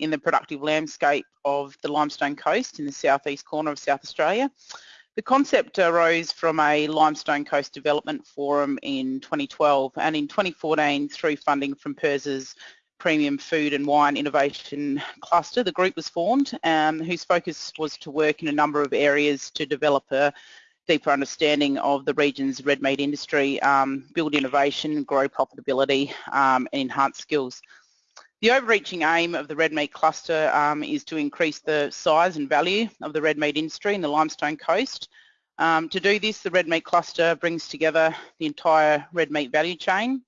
in the productive landscape of the Limestone Coast in the southeast corner of South Australia. The concept arose from a Limestone Coast Development Forum in 2012 and in 2014 through funding from PIRSA's Premium Food and Wine Innovation Cluster, the group was formed um, whose focus was to work in a number of areas to develop a deeper understanding of the region's red meat industry, um, build innovation, grow profitability um, and enhance skills. The overreaching aim of the red meat cluster um, is to increase the size and value of the red meat industry in the Limestone Coast. Um, to do this, the red meat cluster brings together the entire red meat value chain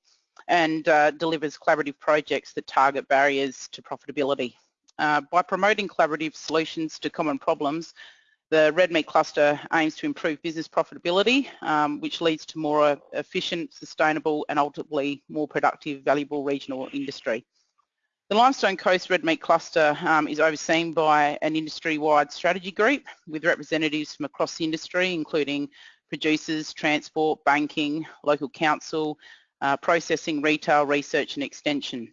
and uh, delivers collaborative projects that target barriers to profitability. Uh, by promoting collaborative solutions to common problems, the red meat cluster aims to improve business profitability, um, which leads to more efficient, sustainable and ultimately more productive, valuable regional industry. The Limestone Coast Red Meat Cluster um, is overseen by an industry-wide strategy group with representatives from across the industry, including producers, transport, banking, local council, uh, processing, retail, research and extension.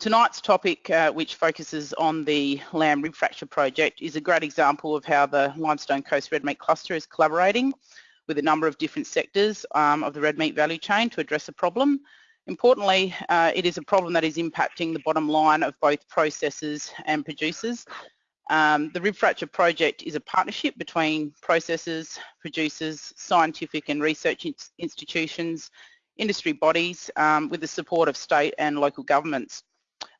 Tonight's topic, uh, which focuses on the lamb rib fracture project, is a great example of how the Limestone Coast Red Meat Cluster is collaborating with a number of different sectors um, of the red meat value chain to address a problem Importantly, uh, it is a problem that is impacting the bottom line of both processors and producers. Um, the rib fracture project is a partnership between processors, producers, scientific and research institutions, industry bodies um, with the support of state and local governments.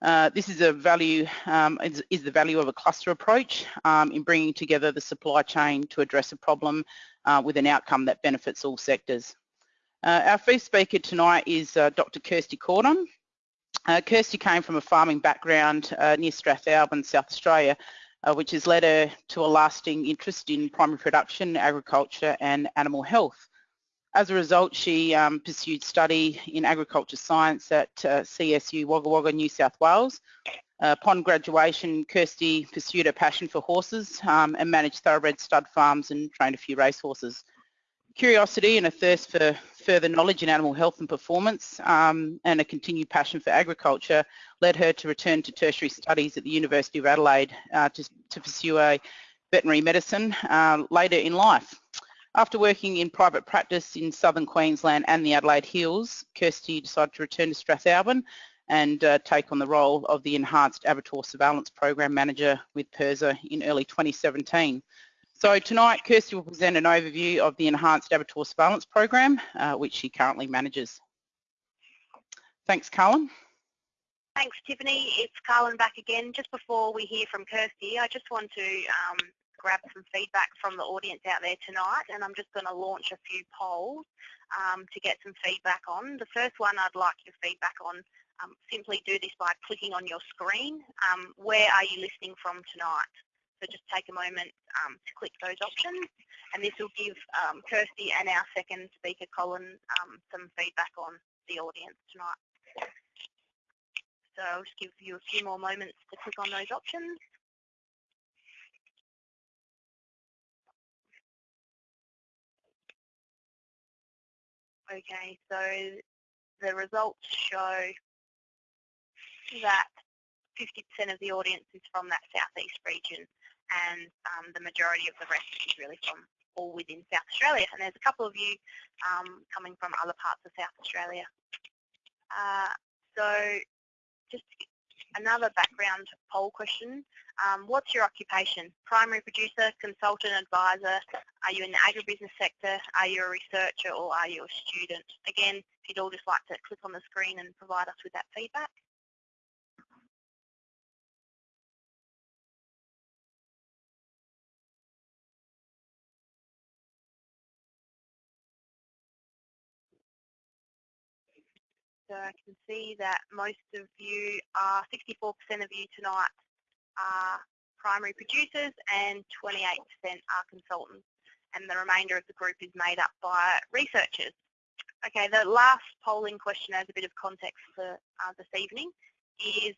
Uh, this is a value um, is, is, the value of a cluster approach um, in bringing together the supply chain to address a problem uh, with an outcome that benefits all sectors. Uh, our first speaker tonight is uh, Dr. Kirsty Cordon. Uh, Kirsty came from a farming background uh, near Strathalbyn, South Australia, uh, which has led her to a lasting interest in primary production, agriculture and animal health. As a result, she um, pursued study in agriculture science at uh, CSU Wagga Wagga, New South Wales. upon graduation, Kirsty pursued a passion for horses um, and managed thoroughbred stud farms and trained a few racehorses. Curiosity and a thirst for further knowledge in animal health and performance um, and a continued passion for agriculture led her to return to tertiary studies at the University of Adelaide uh, to, to, pursue a veterinary medicine uh, later in life. After working in private practice in southern Queensland and the Adelaide Hills, Kirsty decided to return to Strathalbyn and uh, take on the role of the Enhanced Abattoir Surveillance Program Manager with PIRSA in early 2017. So tonight, Kirsty will present an overview of the Enhanced Abattoir Surveillance Program, uh, which she currently manages. Thanks, Carlin. Thanks, Tiffany. It's Carlin back again. Just before we hear from Kirsty, I just want to um, grab some feedback from the audience out there tonight, and I'm just going to launch a few polls um, to get some feedback on. The first one I'd like your feedback on, um, simply do this by clicking on your screen. Um, where are you listening from tonight? So just take a moment um, to click those options and this will give um, Kirsty and our second speaker, Colin, um, some feedback on the audience tonight. So I'll just give you a few more moments to click on those options. Okay, so the results show that 50% of the audience is from that southeast region and um, the majority of the rest is really from all within South Australia. And there's a couple of you um, coming from other parts of South Australia. Uh, so just another background poll question. Um, what's your occupation? Primary producer, consultant, advisor? Are you in the agribusiness sector? Are you a researcher or are you a student? Again, if you'd all just like to click on the screen and provide us with that feedback. So I can see that most of you are, 64% of you tonight are primary producers and 28% are consultants and the remainder of the group is made up by researchers. Okay, the last polling question as a bit of context for uh, this evening is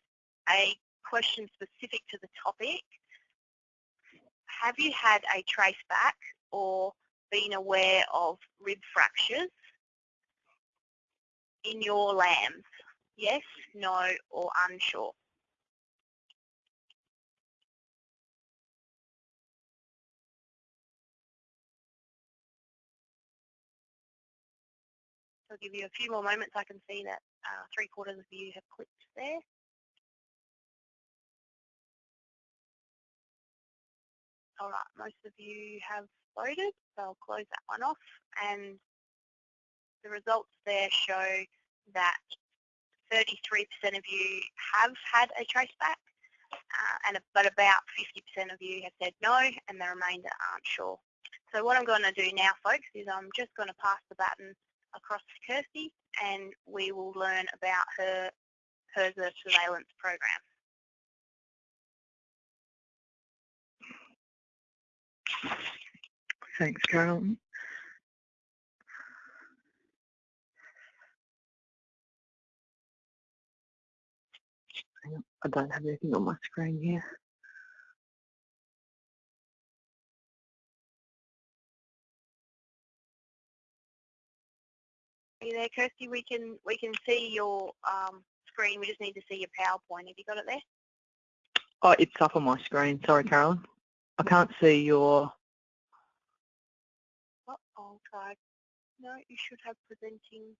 a question specific to the topic. Have you had a trace back or been aware of rib fractures in your lambs? Yes, no or unsure? I'll give you a few more moments. I can see that uh, three quarters of you have clicked there. All right, most of you have voted, so I'll close that one off and the results there show that 33% of you have had a traceback, uh, and but about 50% of you have said no, and the remainder aren't sure. So what I'm going to do now, folks, is I'm just going to pass the baton across to Kirsty, and we will learn about her HERSA surveillance program. Thanks, Carol. I don't have anything on my screen here. Are you there, Kirsty? We can we can see your um, screen. We just need to see your PowerPoint. Have you got it there? Oh, it's up on my screen. Sorry, Carolyn. I can't see your... Oh, I'll try. No, you should have presenting.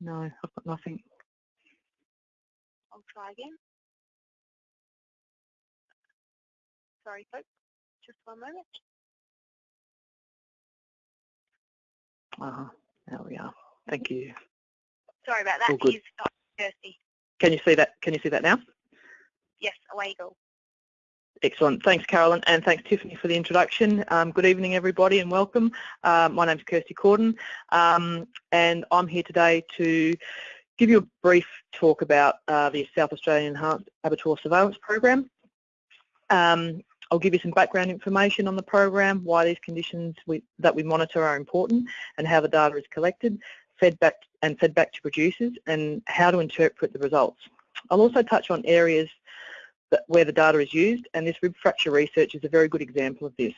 No, I've got nothing. I'll try again. Sorry, folks. Just one moment. Uh -huh. There we are. Thank you. Sorry about that. Here's uh, Kirsty. Can you see that? Can you see that now? Yes, away you go. Excellent. Thanks, Carolyn, and thanks, Tiffany, for the introduction. Um, good evening, everybody, and welcome. Uh, my is Kirsty Corden, um, and I'm here today to give you a brief talk about uh, the South Australian Enhanced Abattoir Surveillance Program. Um, I'll give you some background information on the program, why these conditions we, that we monitor are important, and how the data is collected, fed back and fed back to producers, and how to interpret the results. I'll also touch on areas that, where the data is used, and this rib fracture research is a very good example of this.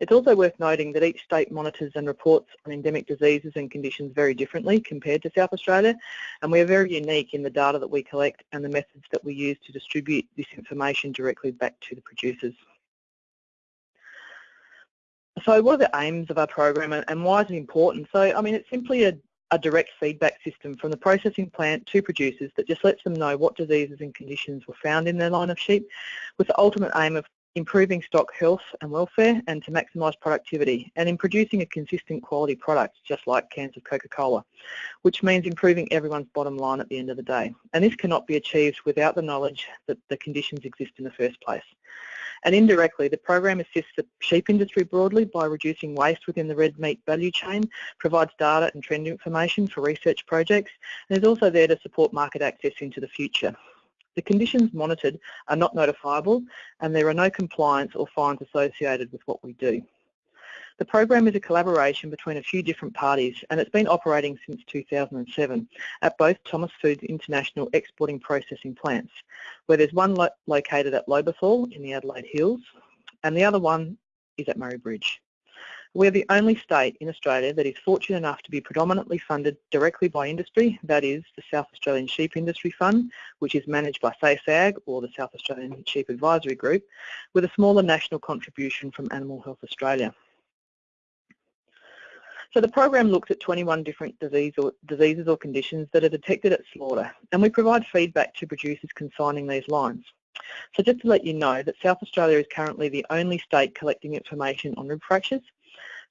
It's also worth noting that each state monitors and reports on endemic diseases and conditions very differently compared to South Australia, and we are very unique in the data that we collect and the methods that we use to distribute this information directly back to the producers. So what are the aims of our program and why is it important? So, I mean, it's simply a a direct feedback system from the processing plant to producers that just lets them know what diseases and conditions were found in their line of sheep with the ultimate aim of improving stock health and welfare and to maximise productivity and in producing a consistent quality product just like cans of Coca-Cola which means improving everyone's bottom line at the end of the day and this cannot be achieved without the knowledge that the conditions exist in the first place. And indirectly, the program assists the sheep industry broadly by reducing waste within the red meat value chain, provides data and trend information for research projects, and is also there to support market access into the future. The conditions monitored are not notifiable and there are no compliance or fines associated with what we do. The program is a collaboration between a few different parties and it's been operating since 2007 at both Thomas Foods International exporting processing plants, where there's one lo located at Lobethal in the Adelaide Hills and the other one is at Murray Bridge. We're the only state in Australia that is fortunate enough to be predominantly funded directly by industry, that is the South Australian Sheep Industry Fund, which is managed by SASAG or the South Australian Sheep Advisory Group, with a smaller national contribution from Animal Health Australia. So the program looks at 21 different disease or, diseases or conditions that are detected at slaughter and we provide feedback to producers consigning these lines. So just to let you know that South Australia is currently the only state collecting information on rib fractures.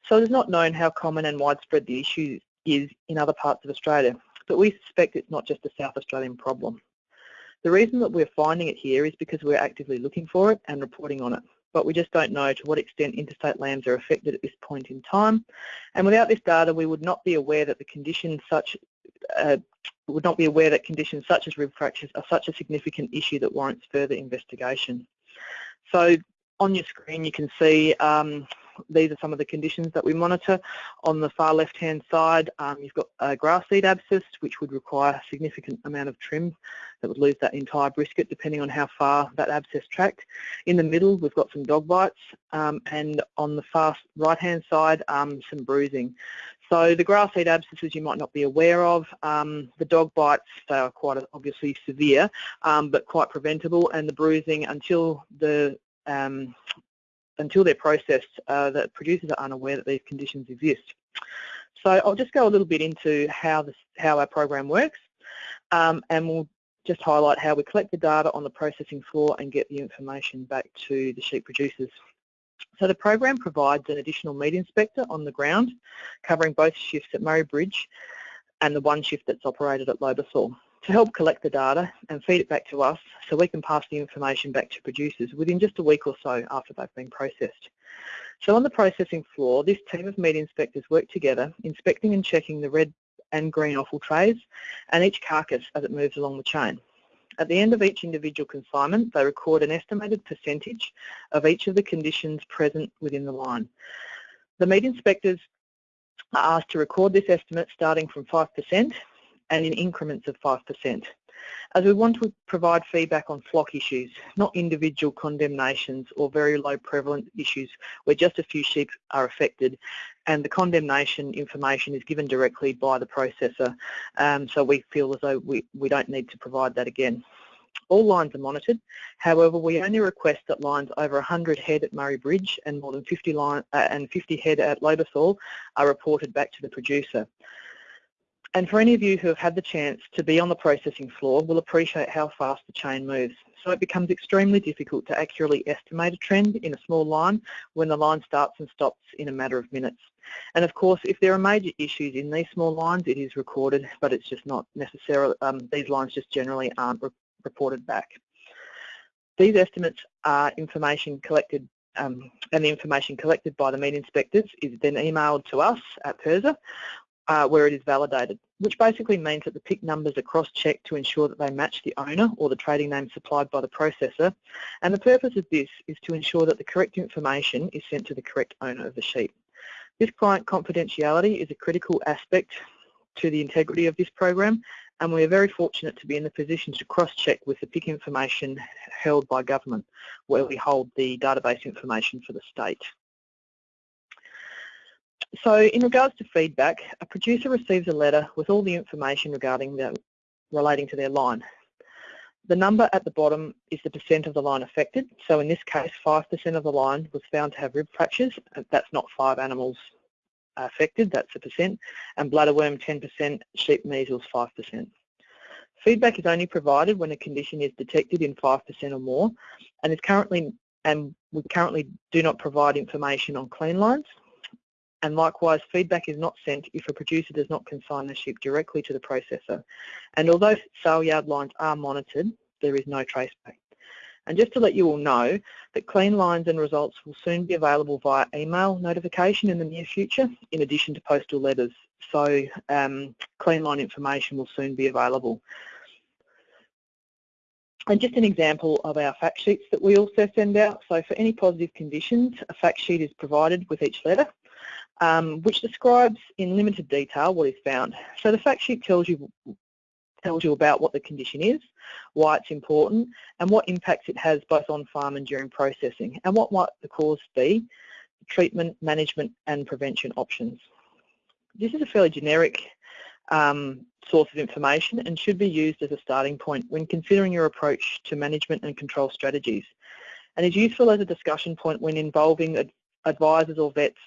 So it is not known how common and widespread the issue is in other parts of Australia, but we suspect it's not just a South Australian problem. The reason that we're finding it here is because we're actively looking for it and reporting on it but we just don't know to what extent interstate lambs are affected at this point in time. And without this data, we would not be aware that the conditions such uh, would not be aware that conditions such as rib fractures are such a significant issue that warrants further investigation. So on your screen you can see um, these are some of the conditions that we monitor. On the far left-hand side, um, you've got a grass seed abscess, which would require a significant amount of trim that would lose that entire brisket, depending on how far that abscess tracked. In the middle, we've got some dog bites, um, and on the far right-hand side, um, some bruising. So the grass seed abscesses you might not be aware of. Um, the dog bites, they are quite obviously severe, um, but quite preventable, and the bruising until the um, until they're processed, uh, the producers are unaware that these conditions exist. So I'll just go a little bit into how, this, how our program works um, and we'll just highlight how we collect the data on the processing floor and get the information back to the sheep producers. So the program provides an additional meat inspector on the ground covering both shifts at Murray Bridge and the one shift that's operated at Lobethal to help collect the data and feed it back to us so we can pass the information back to producers within just a week or so after they've been processed. So on the processing floor, this team of meat inspectors work together, inspecting and checking the red and green offal trays and each carcass as it moves along the chain. At the end of each individual consignment, they record an estimated percentage of each of the conditions present within the line. The meat inspectors are asked to record this estimate starting from 5% and in increments of 5%, as we want to provide feedback on flock issues, not individual condemnations or very low prevalent issues where just a few sheep are affected and the condemnation information is given directly by the processor um, so we feel as though we, we don't need to provide that again. All lines are monitored. However, we only request that lines over 100 head at Murray Bridge and more than 50 line uh, and 50 head at Lobethal are reported back to the producer. And for any of you who have had the chance to be on the processing floor will appreciate how fast the chain moves. So it becomes extremely difficult to accurately estimate a trend in a small line when the line starts and stops in a matter of minutes. And of course, if there are major issues in these small lines, it is recorded, but it's just not necessarily, um, these lines just generally aren't re reported back. These estimates are information collected um, and the information collected by the meat inspectors is then emailed to us at PIRSA uh, where it is validated, which basically means that the PIC numbers are cross-checked to ensure that they match the owner or the trading name supplied by the processor. And the purpose of this is to ensure that the correct information is sent to the correct owner of the sheep. This client confidentiality is a critical aspect to the integrity of this program and we are very fortunate to be in the position to cross-check with the PIC information held by government where we hold the database information for the state. So in regards to feedback, a producer receives a letter with all the information regarding relating to their line. The number at the bottom is the percent of the line affected. So in this case, 5% of the line was found to have rib fractures. Uh, that's not five animals uh, affected, that's a percent. And bladderworm 10%, sheep measles 5%. Feedback is only provided when a condition is detected in 5% or more and is currently and we currently do not provide information on clean lines and likewise feedback is not sent if a producer does not consign the sheep directly to the processor. And although sale yard lines are monitored, there is no traceback. And just to let you all know that clean lines and results will soon be available via email notification in the near future, in addition to postal letters. So um, clean line information will soon be available. And just an example of our fact sheets that we also send out. So for any positive conditions, a fact sheet is provided with each letter um, which describes in limited detail what is found. So the fact sheet tells you tells you about what the condition is, why it's important, and what impacts it has both on farm and during processing, and what might the cause be, treatment, management, and prevention options. This is a fairly generic um, source of information and should be used as a starting point when considering your approach to management and control strategies and is useful as a discussion point when involving advisors or vets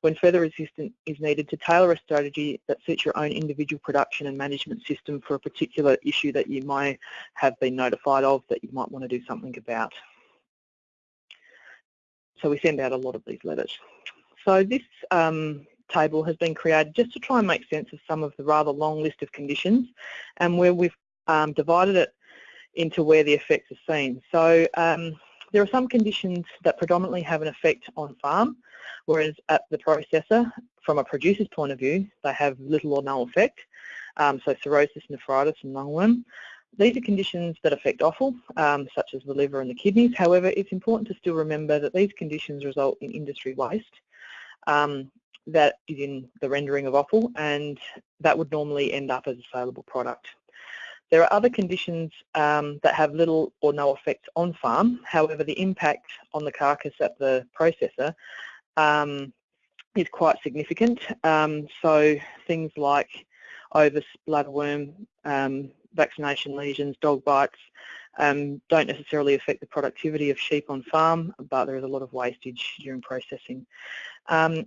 when further assistance is needed to tailor a strategy that suits your own individual production and management system for a particular issue that you might have been notified of that you might want to do something about. So we send out a lot of these letters. So this um, table has been created just to try and make sense of some of the rather long list of conditions and where we've um, divided it into where the effects are seen. So um, there are some conditions that predominantly have an effect on farm, whereas at the processor, from a producer's point of view, they have little or no effect. Um, so cirrhosis, nephritis and lungworm. These are conditions that affect offal, um, such as the liver and the kidneys. However, it's important to still remember that these conditions result in industry waste um, that is in the rendering of offal and that would normally end up as a saleable product. There are other conditions um, that have little or no effect on farm. However, the impact on the carcass at the processor um, is quite significant. Um, so things like ovis, bladderworm, um, vaccination lesions, dog bites, um, don't necessarily affect the productivity of sheep on farm, but there is a lot of wastage during processing. Um,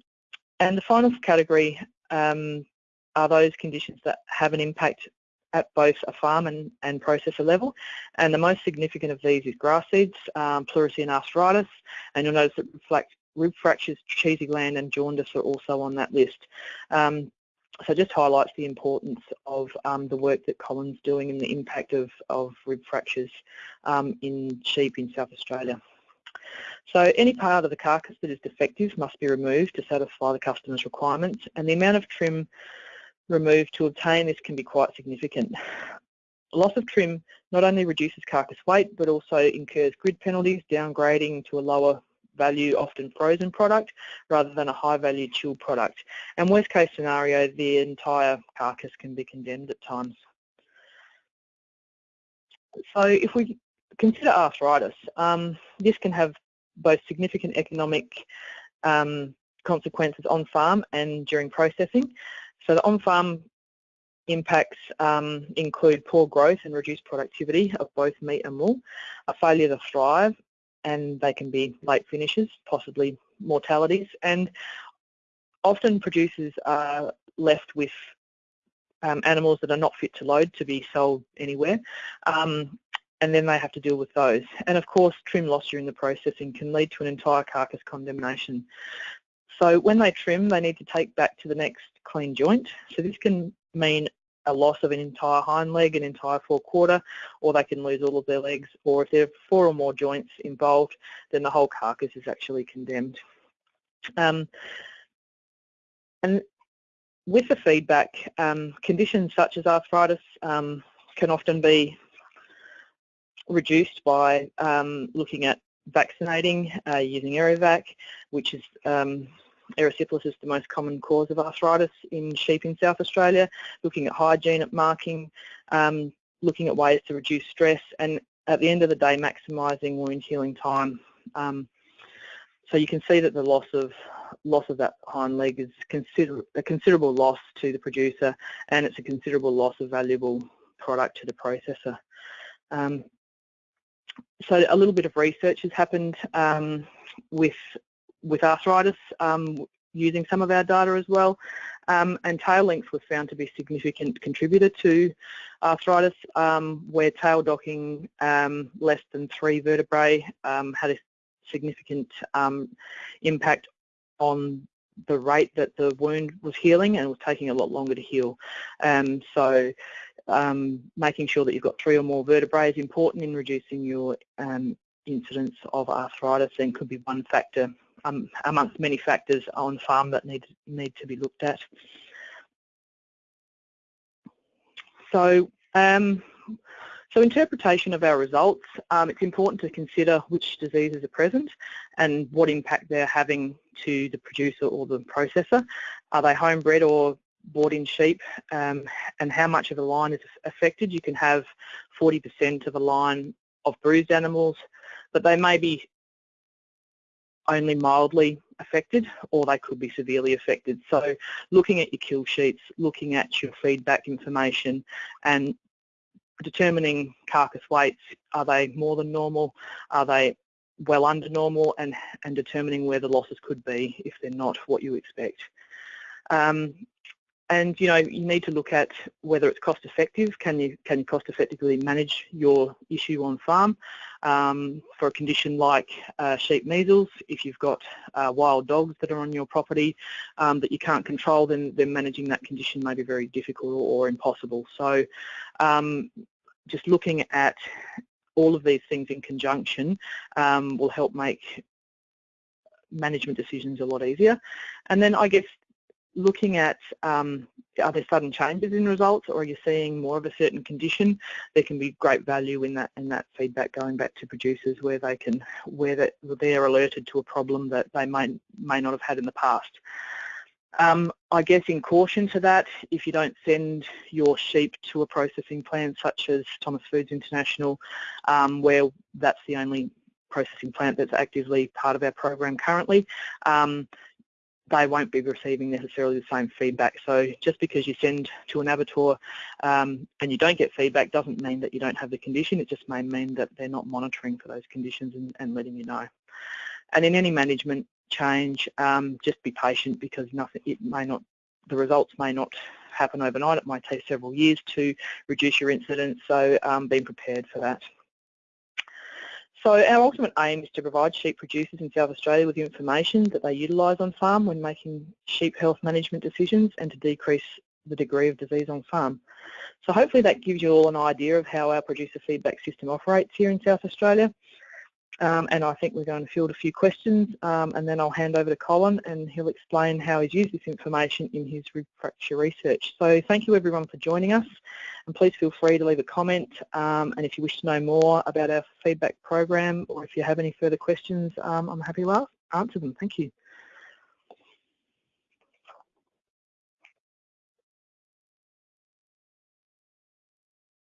and the final category are those conditions that have an impact at both a farm and, and processor level. And the most significant of these is grass seeds, um, pleurisy and arthritis. And you'll notice that reflect, rib fractures, cheesy gland and jaundice are also on that list. Um, so just highlights the importance of um, the work that Colin's doing and the impact of, of rib fractures um, in sheep in South Australia. So any part of the carcass that is defective must be removed to satisfy the customer's requirements and the amount of trim removed to obtain this can be quite significant. Loss of trim not only reduces carcass weight but also incurs grid penalties, downgrading to a lower value, often frozen product, rather than a high value chilled product. And worst case scenario, the entire carcass can be condemned at times. So if we consider arthritis, um, this can have both significant economic um, consequences on farm and during processing. So the on-farm impacts um, include poor growth and reduced productivity of both meat and wool, a failure to thrive, and they can be late finishes, possibly mortalities, and often producers are left with um, animals that are not fit to load to be sold anywhere. Um, and then they have to deal with those. And of course, trim loss during the processing can lead to an entire carcass condemnation. So when they trim, they need to take back to the next clean joint. So this can mean a loss of an entire hind leg, an entire forequarter, or they can lose all of their legs, or if there are four or more joints involved, then the whole carcass is actually condemned. Um, and with the feedback, um, conditions such as arthritis um, can often be reduced by um, looking at vaccinating uh, using Eryvac, which is um, erysipelas is the most common cause of arthritis in sheep in South Australia, looking at hygiene at marking, um, looking at ways to reduce stress, and at the end of the day, maximising wound healing time. Um, so you can see that the loss of loss of that hind leg is consider a considerable loss to the producer, and it's a considerable loss of valuable product to the processor. Um, so a little bit of research has happened um, with with arthritis um, using some of our data as well. Um, and tail length was found to be a significant contributor to arthritis, um, where tail docking um, less than three vertebrae um, had a significant um, impact on the rate that the wound was healing and was taking a lot longer to heal. so making sure that you've got three or more vertebrae is important in reducing your incidence of arthritis and could be one factor um, amongst many factors on farm that need, need to be looked at. So, um, so interpretation of our results, um, it's important to consider which diseases are present and what impact they're having to the producer or the processor. Are they homebred or bought in sheep um, and how much of a line is affected. You can have 40% of a line of bruised animals, but they may be only mildly affected or they could be severely affected. So looking at your kill sheets, looking at your feedback information and determining carcass weights, are they more than normal, are they well under normal and, and determining where the losses could be if they're not what you expect. Um, and you know you need to look at whether it's cost effective. Can you can you cost effectively manage your issue on farm um, for a condition like uh, sheep measles? If you've got uh, wild dogs that are on your property um, that you can't control, then then managing that condition may be very difficult or, or impossible. So um, just looking at all of these things in conjunction um, will help make management decisions a lot easier. And then I guess looking at um, are there sudden changes in results or are you seeing more of a certain condition, there can be great value in that in that feedback going back to producers where they can where that they're alerted to a problem that they may may not have had in the past. Um, I guess in caution to that, if you don't send your sheep to a processing plant such as Thomas Foods International, um, where that's the only processing plant that's actively part of our program currently, um, they won't be receiving necessarily the same feedback. So just because you send to an abattoir um, and you don't get feedback doesn't mean that you don't have the condition. It just may mean that they're not monitoring for those conditions and, and letting you know. And in any management change, um, just be patient because nothing it may not the results may not happen overnight. It might take several years to reduce your incidence, so um, being prepared for that. So our ultimate aim is to provide sheep producers in South Australia with the information that they utilise on farm when making sheep health management decisions and to decrease the degree of disease on farm. So hopefully that gives you all an idea of how our producer feedback system operates here in South Australia. Um, and I think we're going to field a few questions um, and then I'll hand over to Colin and he'll explain how he's used this information in his fracture research. So thank you everyone for joining us and please feel free to leave a comment um, and if you wish to know more about our feedback program or if you have any further questions um, I'm happy to answer them. Thank you.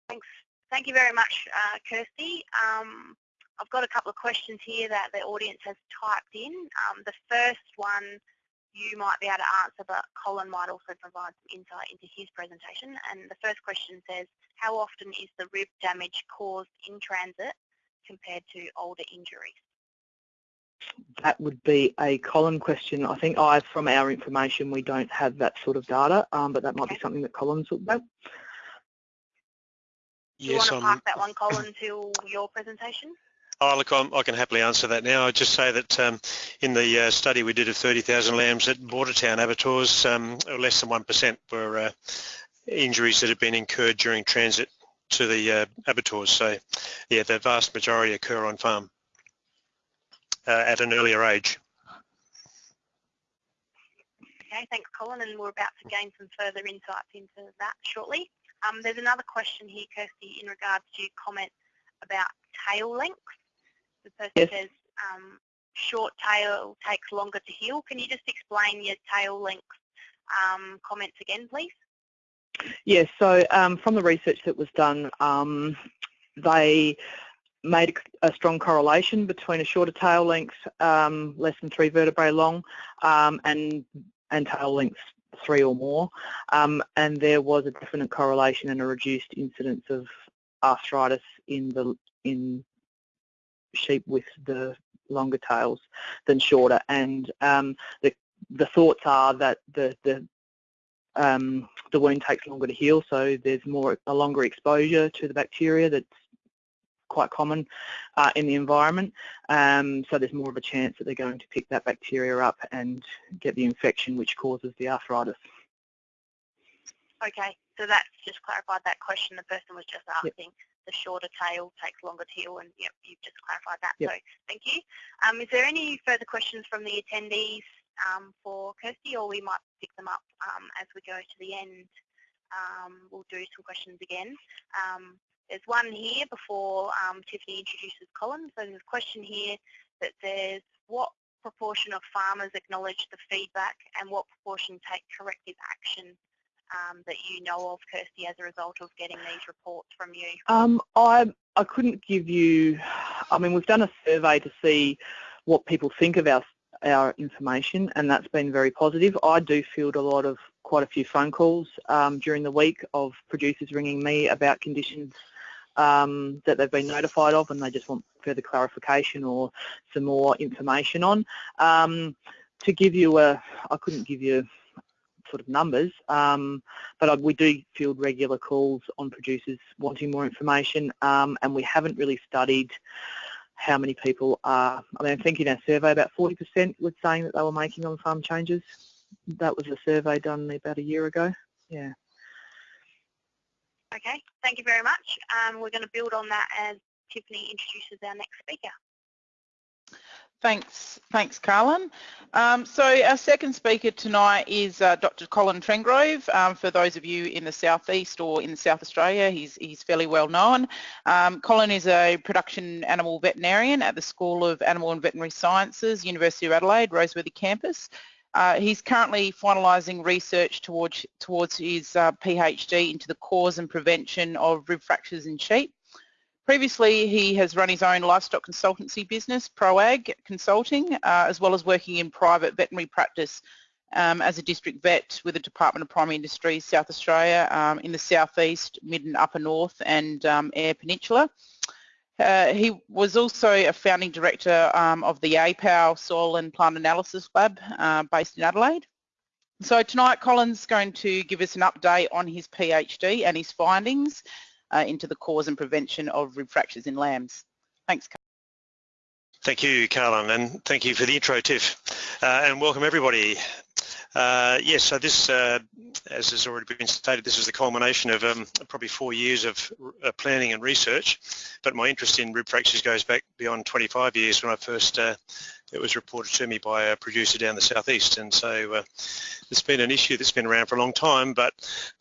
Thanks. Thank you very much, uh, Kirsty. I've got a couple of questions here that the audience has typed in. Um, the first one you might be able to answer, but Colin might also provide some insight into his presentation. And the first question says, how often is the rib damage caused in transit compared to older injuries? That would be a Colin question. I think I, from our information, we don't have that sort of data, um, but that might okay. be something that Colin's looked at. Do you yes, want to pass that one, Colin, to your presentation? Oh, look, I'm, i can happily answer that now. I'd just say that um, in the uh, study we did of 30,000 lambs at Bordertown abattoirs, um, less than 1% were uh, injuries that had been incurred during transit to the uh, abattoirs. So, yeah, the vast majority occur on farm uh, at an earlier age. Okay, thanks, Colin, and we're about to gain some further insights into that shortly. Um, there's another question here, Kirsty, in regards to your comment about tail length. The person yes. says um, short tail takes longer to heal. Can you just explain your tail length um, comments again, please? Yes, so um, from the research that was done, um, they made a strong correlation between a shorter tail length, um, less than three vertebrae long, um, and and tail lengths three or more, and there was a definite correlation and a reduced incidence of arthritis in the in sheep with the longer tails than shorter. And um, the the thoughts are that the the um, the wound takes longer to heal, so there's more a longer exposure to the bacteria that's quite common uh, in the environment. Um, so there's more of a chance that they're going to pick that bacteria up and get the infection which causes the arthritis. Okay, so that's just clarified that question the person was just asking. Yep the shorter tail takes longer to heal, and yep, you've just clarified that. Yep. So thank you. Um, is there any further questions from the attendees um, for Kirsty, or we might pick them up um, as we go to the end? Um, we'll do some questions again. Um, there's one here before um, Tiffany introduces Colin. So there's a question here that says, what proportion of farmers acknowledge the feedback and what proportion take corrective action um, that you know of, Kirsty, as a result of getting these reports from you? Um, I, I couldn't give you, I mean, we've done a survey to see what people think of our, our information and that's been very positive. I do field a lot of, quite a few phone calls um, during the week of producers ringing me about conditions um, that they've been notified of and they just want further clarification or some more information on. Um, to give you a, I couldn't give you sort of numbers, um, but we do field regular calls on producers wanting more information, um, and we haven't really studied how many people are, I mean, I think in our survey about 40% were saying that they were making on-farm changes. That was a survey done about a year ago. Yeah. Okay, thank you very much. Um, we're going to build on that as Tiffany introduces our next speaker. Thanks, thanks, Carlin. Um, so our second speaker tonight is uh, Dr. Colin Trengrove. Um, for those of you in the southeast or in South Australia, he's, he's fairly well known. Um, Colin is a production animal veterinarian at the School of Animal and Veterinary Sciences, University of Adelaide, Roseworthy campus. Uh, he's currently finalising research towards, towards his uh, PhD into the cause and prevention of rib fractures in sheep. Previously, he has run his own livestock consultancy business, ProAg Consulting, uh, as well as working in private veterinary practice um, as a district vet with the Department of Primary Industries, South Australia, um, in the southeast, mid and upper north, and um, Eyre Peninsula. Uh, he was also a founding director um, of the APAL Soil and Plant Analysis Lab uh, based in Adelaide. So tonight Colin's going to give us an update on his PhD and his findings uh, into the cause and prevention of rib fractures in lambs. Thanks. Thank you, Carlin, and thank you for the intro, Tiff. Uh, and welcome everybody. Uh, yes, so this, uh, as has already been stated, this is the culmination of um, probably four years of uh, planning and research, but my interest in rib fractures goes back beyond 25 years when I first, uh, it was reported to me by a producer down the southeast, and so uh, it's been an issue that's been around for a long time, but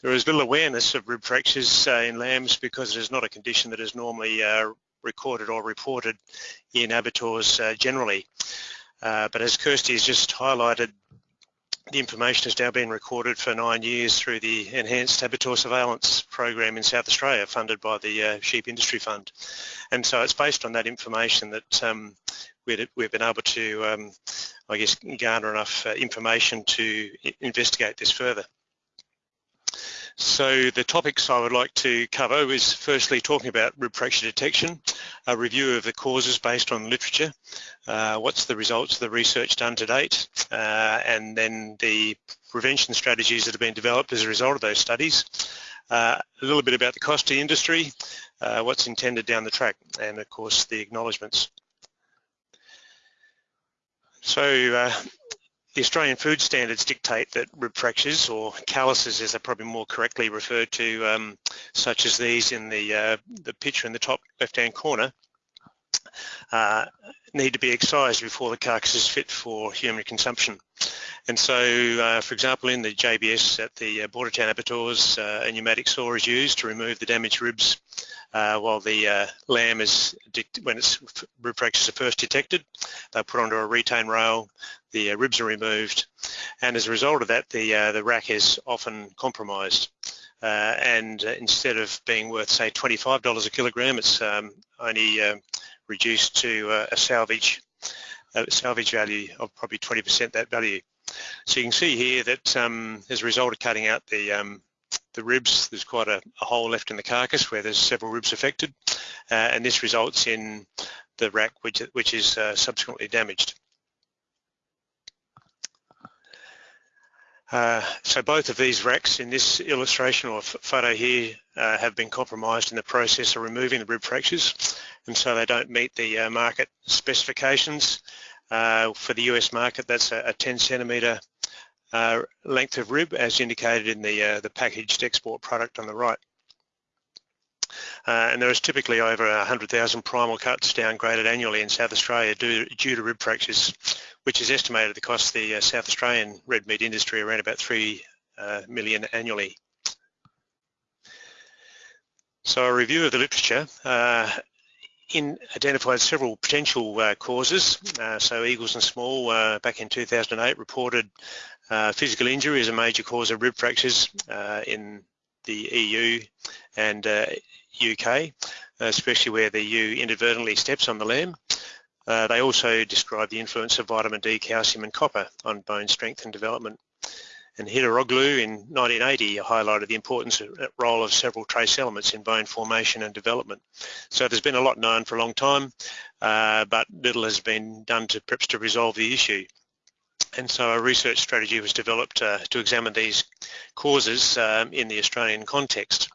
there is little awareness of rib fractures in lambs because it is not a condition that is normally recorded or reported in abattoirs uh, generally. Uh, but as Kirsty has just highlighted, the information has now been recorded for nine years through the Enhanced Abattoir Surveillance Program in South Australia funded by the uh, Sheep Industry Fund. And so it's based on that information that um, we've been able to, um, I guess, garner enough uh, information to investigate this further. So the topics I would like to cover is firstly talking about rib fracture detection, a review of the causes based on literature, uh, what's the results of the research done to date, uh, and then the prevention strategies that have been developed as a result of those studies, uh, a little bit about the cost to industry, uh, what's intended down the track, and of course the acknowledgements. So uh, the Australian food standards dictate that rib fractures or calluses as they're probably more correctly referred to, um, such as these in the, uh, the picture in the top left-hand corner, uh, need to be excised before the carcass is fit for human consumption. And so, uh, for example, in the JBS at the uh, Bordertown abattoirs, uh, a pneumatic saw is used to remove the damaged ribs uh, while the uh, lamb is, when its rib fractures are first detected, they're put onto a retain rail, the uh, ribs are removed, and as a result of that, the, the rack is often compromised. And instead of being worth, say, $25 a kilogram, it's um, only reduced to a salvage salvage value of probably 20% that value. So you can see here that um, as a result of cutting out the um, the ribs, there's quite a, a, hole left in the carcass where there's several ribs affected, uh, and this results in the rack which, which is uh, subsequently damaged. Uh, so both of these racks in this illustration or photo here uh, have been compromised in the process of removing the rib fractures and so they don't meet the uh, market specifications. Uh, for the US market that's a, a 10 centimetre uh, length of rib as indicated in the, the packaged export product on the right. Uh, and there is typically over 100,000 primal cuts downgraded annually in South Australia due, due, to rib fractures, which is estimated to cost the uh, South Australian red meat industry around about 3 uh, million annually. So a review of the literature in identified several potential uh, causes. Uh, so Eagles and Small uh, back in 2008 reported uh, physical injury as a major cause of rib fractures uh, in the EU and UK, especially where the ewe inadvertently steps on the lamb. they also described the influence of vitamin D, calcium and copper on bone strength and development. And Hidiroglou in 1980 highlighted the importance of role of several trace elements in bone formation and development. So there's been a lot known for a long time, uh, but little has been done to perhaps to resolve the issue. And so a research strategy was developed uh, to examine these causes um, in the Australian context.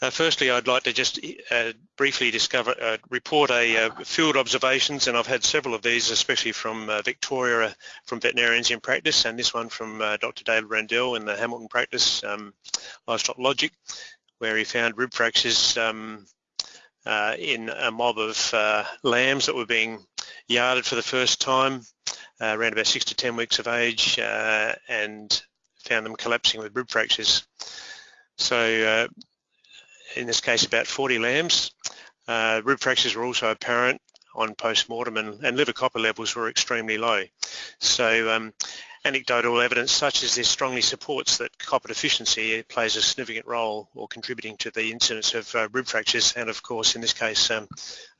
Uh, firstly, I'd like to just uh, briefly discover, uh, report a uh, field observations, and I've had several of these, especially from uh, Victoria, from veterinarians in practice, and this one from uh, Dr. David Rendell in the Hamilton practice, um, Livestock Logic, where he found rib fractures um, in a mob of lambs that were being yarded for the first time, around about six to 10 weeks of age, and found them collapsing with rib fractures. So in this case about 40 lambs. Uh, rib fractures were also apparent on post-mortem and, and, liver copper levels were extremely low. So um, anecdotal evidence such as this strongly supports that copper deficiency plays a significant role or contributing to the incidence of uh, rib fractures and of course in this case um,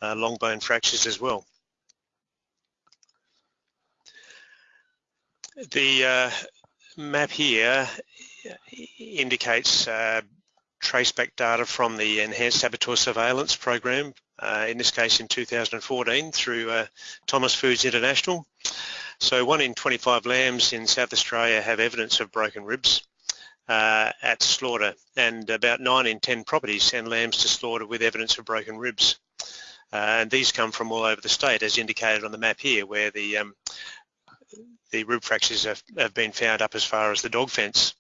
uh, long bone fractures as well. The uh, map here indicates uh, traceback data from the Enhanced Abattoir Surveillance Program, uh, in this case in 2014 through uh, Thomas Foods International. So one in 25 lambs in South Australia have evidence of broken ribs uh, at slaughter and about 9 in 10 properties send lambs to slaughter with evidence of broken ribs. Uh, and these come from all over the state as indicated on the map here where the um, the rib fractures have, have been found up as far as the dog fence.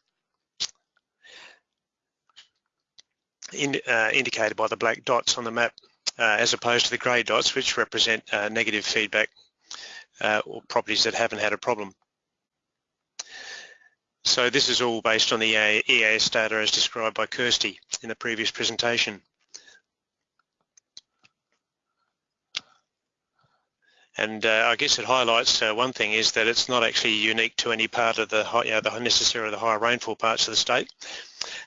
In, uh, indicated by the black dots on the map uh, as opposed to the grey dots which represent uh, negative feedback uh, or properties that haven't had a problem. So this is all based on the EAS data as described by Kirsty in the previous presentation. And uh, I guess it highlights uh, one thing is that it's not actually unique to any part of the, you know, the necessarily the higher rainfall parts of the state.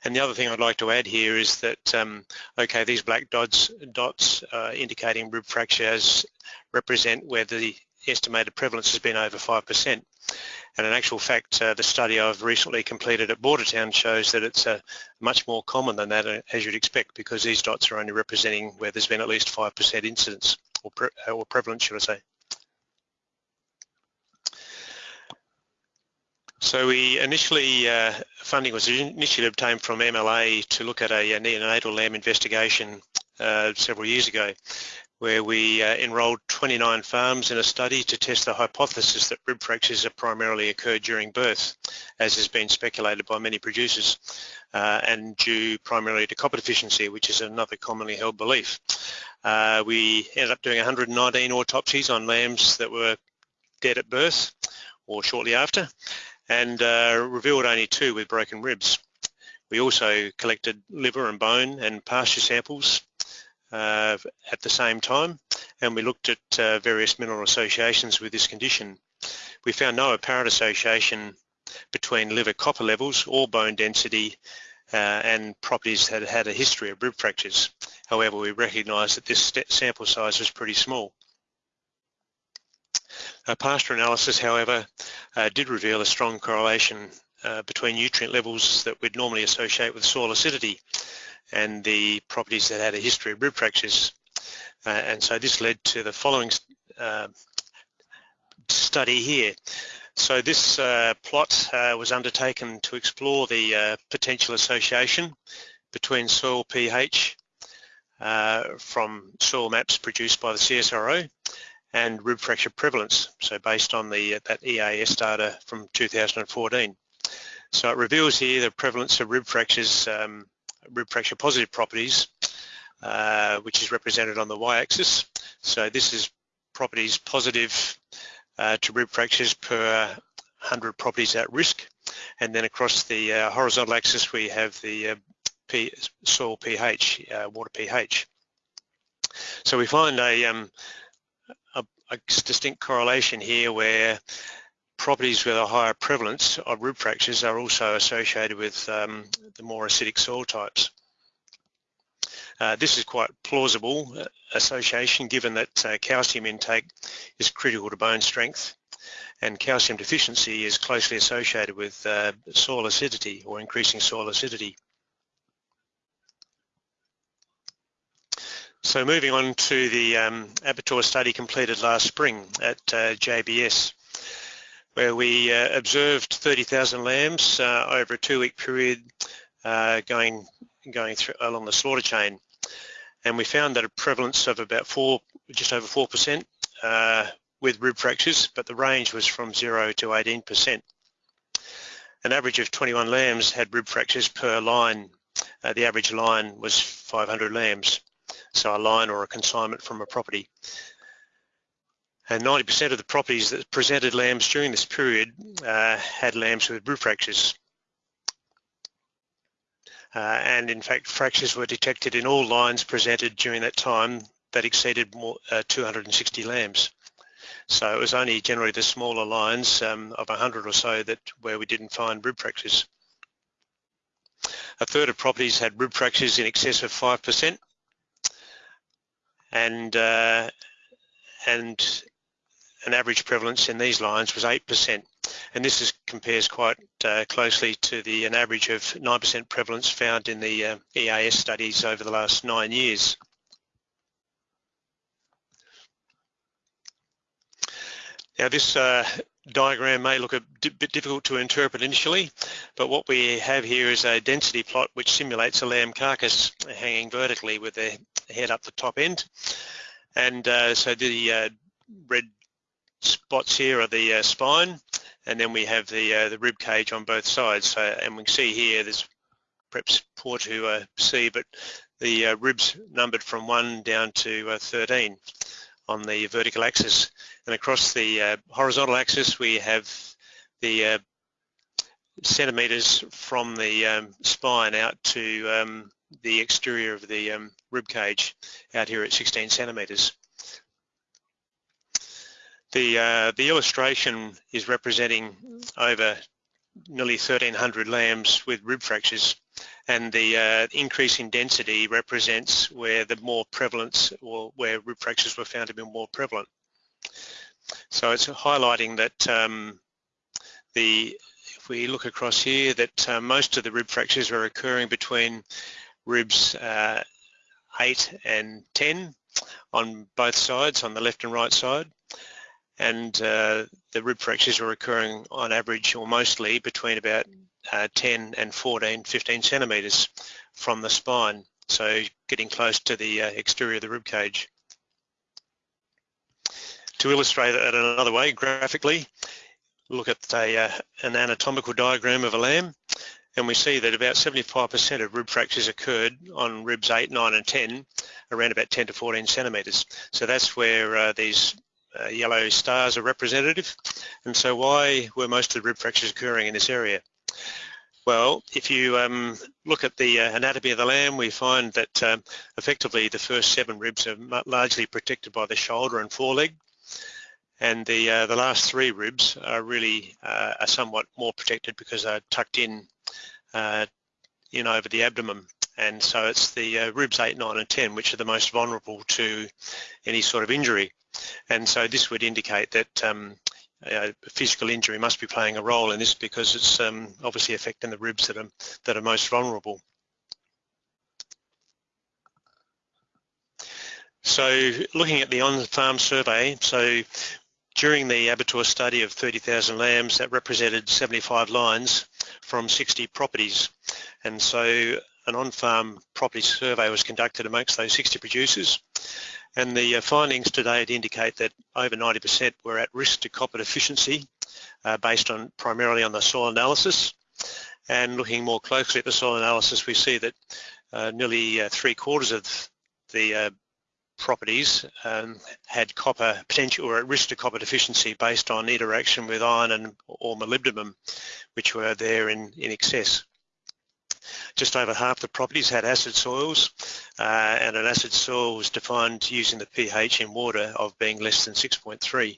And the other thing I'd like to add here is that, um, okay, these black dots, dots uh, indicating rib fractures represent where the estimated prevalence has been over 5%. And in actual fact, uh, the study I've recently completed at Bordertown shows that it's uh, much more common than that, uh, as you'd expect, because these dots are only representing where there's been at least 5% incidence, or, pre or prevalence, should I say. So we initially, uh, funding was initially obtained from MLA to look at a, a neonatal lamb investigation uh, several years ago, where we uh, enrolled 29 farms in a study to test the hypothesis that rib fractures have primarily occurred during birth, as has been speculated by many producers, uh, and due primarily to copper deficiency, which is another commonly held belief. Uh, we ended up doing 119 autopsies on lambs that were dead at birth or shortly after, and uh, revealed only two with broken ribs. We also collected liver and bone and pasture samples uh, at the same time and we looked at uh, various mineral associations with this condition. We found no apparent association between liver copper levels or bone density uh, and properties that had a history of rib fractures. However, we recognised that this sample size was pretty small. A pasture analysis, however, uh, did reveal a strong correlation uh, between nutrient levels that we'd normally associate with soil acidity and the properties that had a history of rib fractures. Uh, and so this led to the following uh, study here. So this uh, plot uh, was undertaken to explore the potential association between soil pH from soil maps produced by the CSIRO and rib fracture prevalence, so based on the that EAS data from 2014. So it reveals here the prevalence of rib fractures, um, rib fracture positive properties, uh, which is represented on the y-axis. So this is properties positive uh, to rib fractures per 100 properties at risk. And then across the uh, horizontal axis, we have the uh, P soil pH, uh, water pH. So we find a um, a distinct correlation here where properties with a higher prevalence of rib fractures are also associated with um, the more acidic soil types. Uh, this is quite plausible uh, association given that uh, calcium intake is critical to bone strength and calcium deficiency is closely associated with uh, soil acidity or increasing soil acidity. So moving on to the um, abattoir study completed last spring at uh, JBS, where we uh, observed 30,000 lambs uh, over a two-week period uh, going going through along the slaughter chain, and we found that a prevalence of about four, just over four percent uh, with rib fractures, but the range was from zero to 18 percent. An average of 21 lambs had rib fractures per line. Uh, the average line was 500 lambs so a line or a consignment from a property. And 90% of the properties that presented lambs during this period uh, had lambs with rib fractures. Uh, and in fact, fractures were detected in all lines presented during that time that exceeded more, uh, 260 lambs. So it was only generally the smaller lines um, of 100 or so that where we didn't find rib fractures. A third of properties had rib fractures in excess of 5%, and uh, and an average prevalence in these lines was 8%. And this is, compares quite uh, closely to the an average of 9% prevalence found in the uh, EAS studies over the last nine years. Now this uh, diagram may look a bit difficult to interpret initially, but what we have here is a density plot which simulates a lamb carcass hanging vertically with the head up the top end. And uh, so the uh, red spots here are the uh, spine, and then we have the uh, the rib cage on both sides. So, and we can see here, there's perhaps poor to see, but the ribs numbered from 1 down to 13 on the vertical axis. And across the horizontal axis, we have the centimetres from the um, spine out to um, the exterior of the um, rib cage out here at 16 centimetres. The, uh, the illustration is representing over nearly 1,300 lambs with rib fractures and the uh, increase in density represents where the more prevalence or where rib fractures were found to be more prevalent. So it's highlighting that um, the if we look across here that uh, most of the rib fractures are occurring between ribs uh, 8 and 10 on both sides, on the left and right side. And uh, the rib fractures are occurring on average or mostly between about uh, 10 and 14, 15 centimetres from the spine, so getting close to the uh, exterior of the rib cage. To illustrate it another way, graphically, look at a, uh, an anatomical diagram of a lamb and we see that about 75% of rib fractures occurred on ribs 8, 9 and 10, around about 10 to 14 centimetres. So that's where uh, these uh, yellow stars are representative. And so why were most of the rib fractures occurring in this area? Well, if you um, look at the uh, anatomy of the lamb, we find that um, effectively the first seven ribs are largely protected by the shoulder and foreleg. And the, uh, the last three ribs are really uh, are somewhat more protected because they're tucked in, in over the abdomen. And so it's the uh, ribs 8, 9 and 10 which are the most vulnerable to any sort of injury. And so this would indicate that um, physical injury must be playing a role in this because it's um, obviously affecting the ribs that are, that are most vulnerable. So looking at the on-farm survey, so during the abattoir study of 30,000 lambs, that represented 75 lines from 60 properties. And so an on-farm property survey was conducted amongst those 60 producers and the uh, findings to date indicate that over 90% were at risk to copper deficiency uh, based on primarily on the soil analysis. And looking more closely at the soil analysis, we see that uh, nearly uh, three quarters of the uh, properties um, had copper potential or at risk to copper deficiency based on interaction with iron and or molybdenum, which were there in, in excess. Just over half the properties had acid soils uh, and an acid soil was defined using the pH in water of being less than 6.3.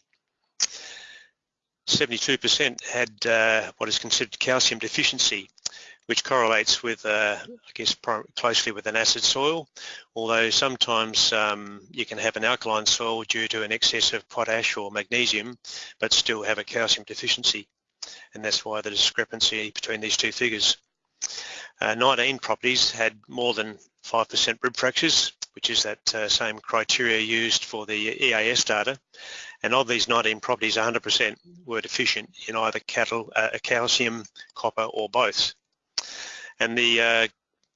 72% had uh, what is considered calcium deficiency, which correlates with, uh, I guess, closely with an acid soil, although sometimes um, you can have an alkaline soil due to an excess of potash or magnesium, but still have a calcium deficiency. And that's why the discrepancy between these two figures. Uh, 19 properties had more than 5% rib fractures, which is that uh, same criteria used for the EAS data. And of these 19 properties, 100% were deficient in either cattle, uh, calcium, copper or both. And the uh,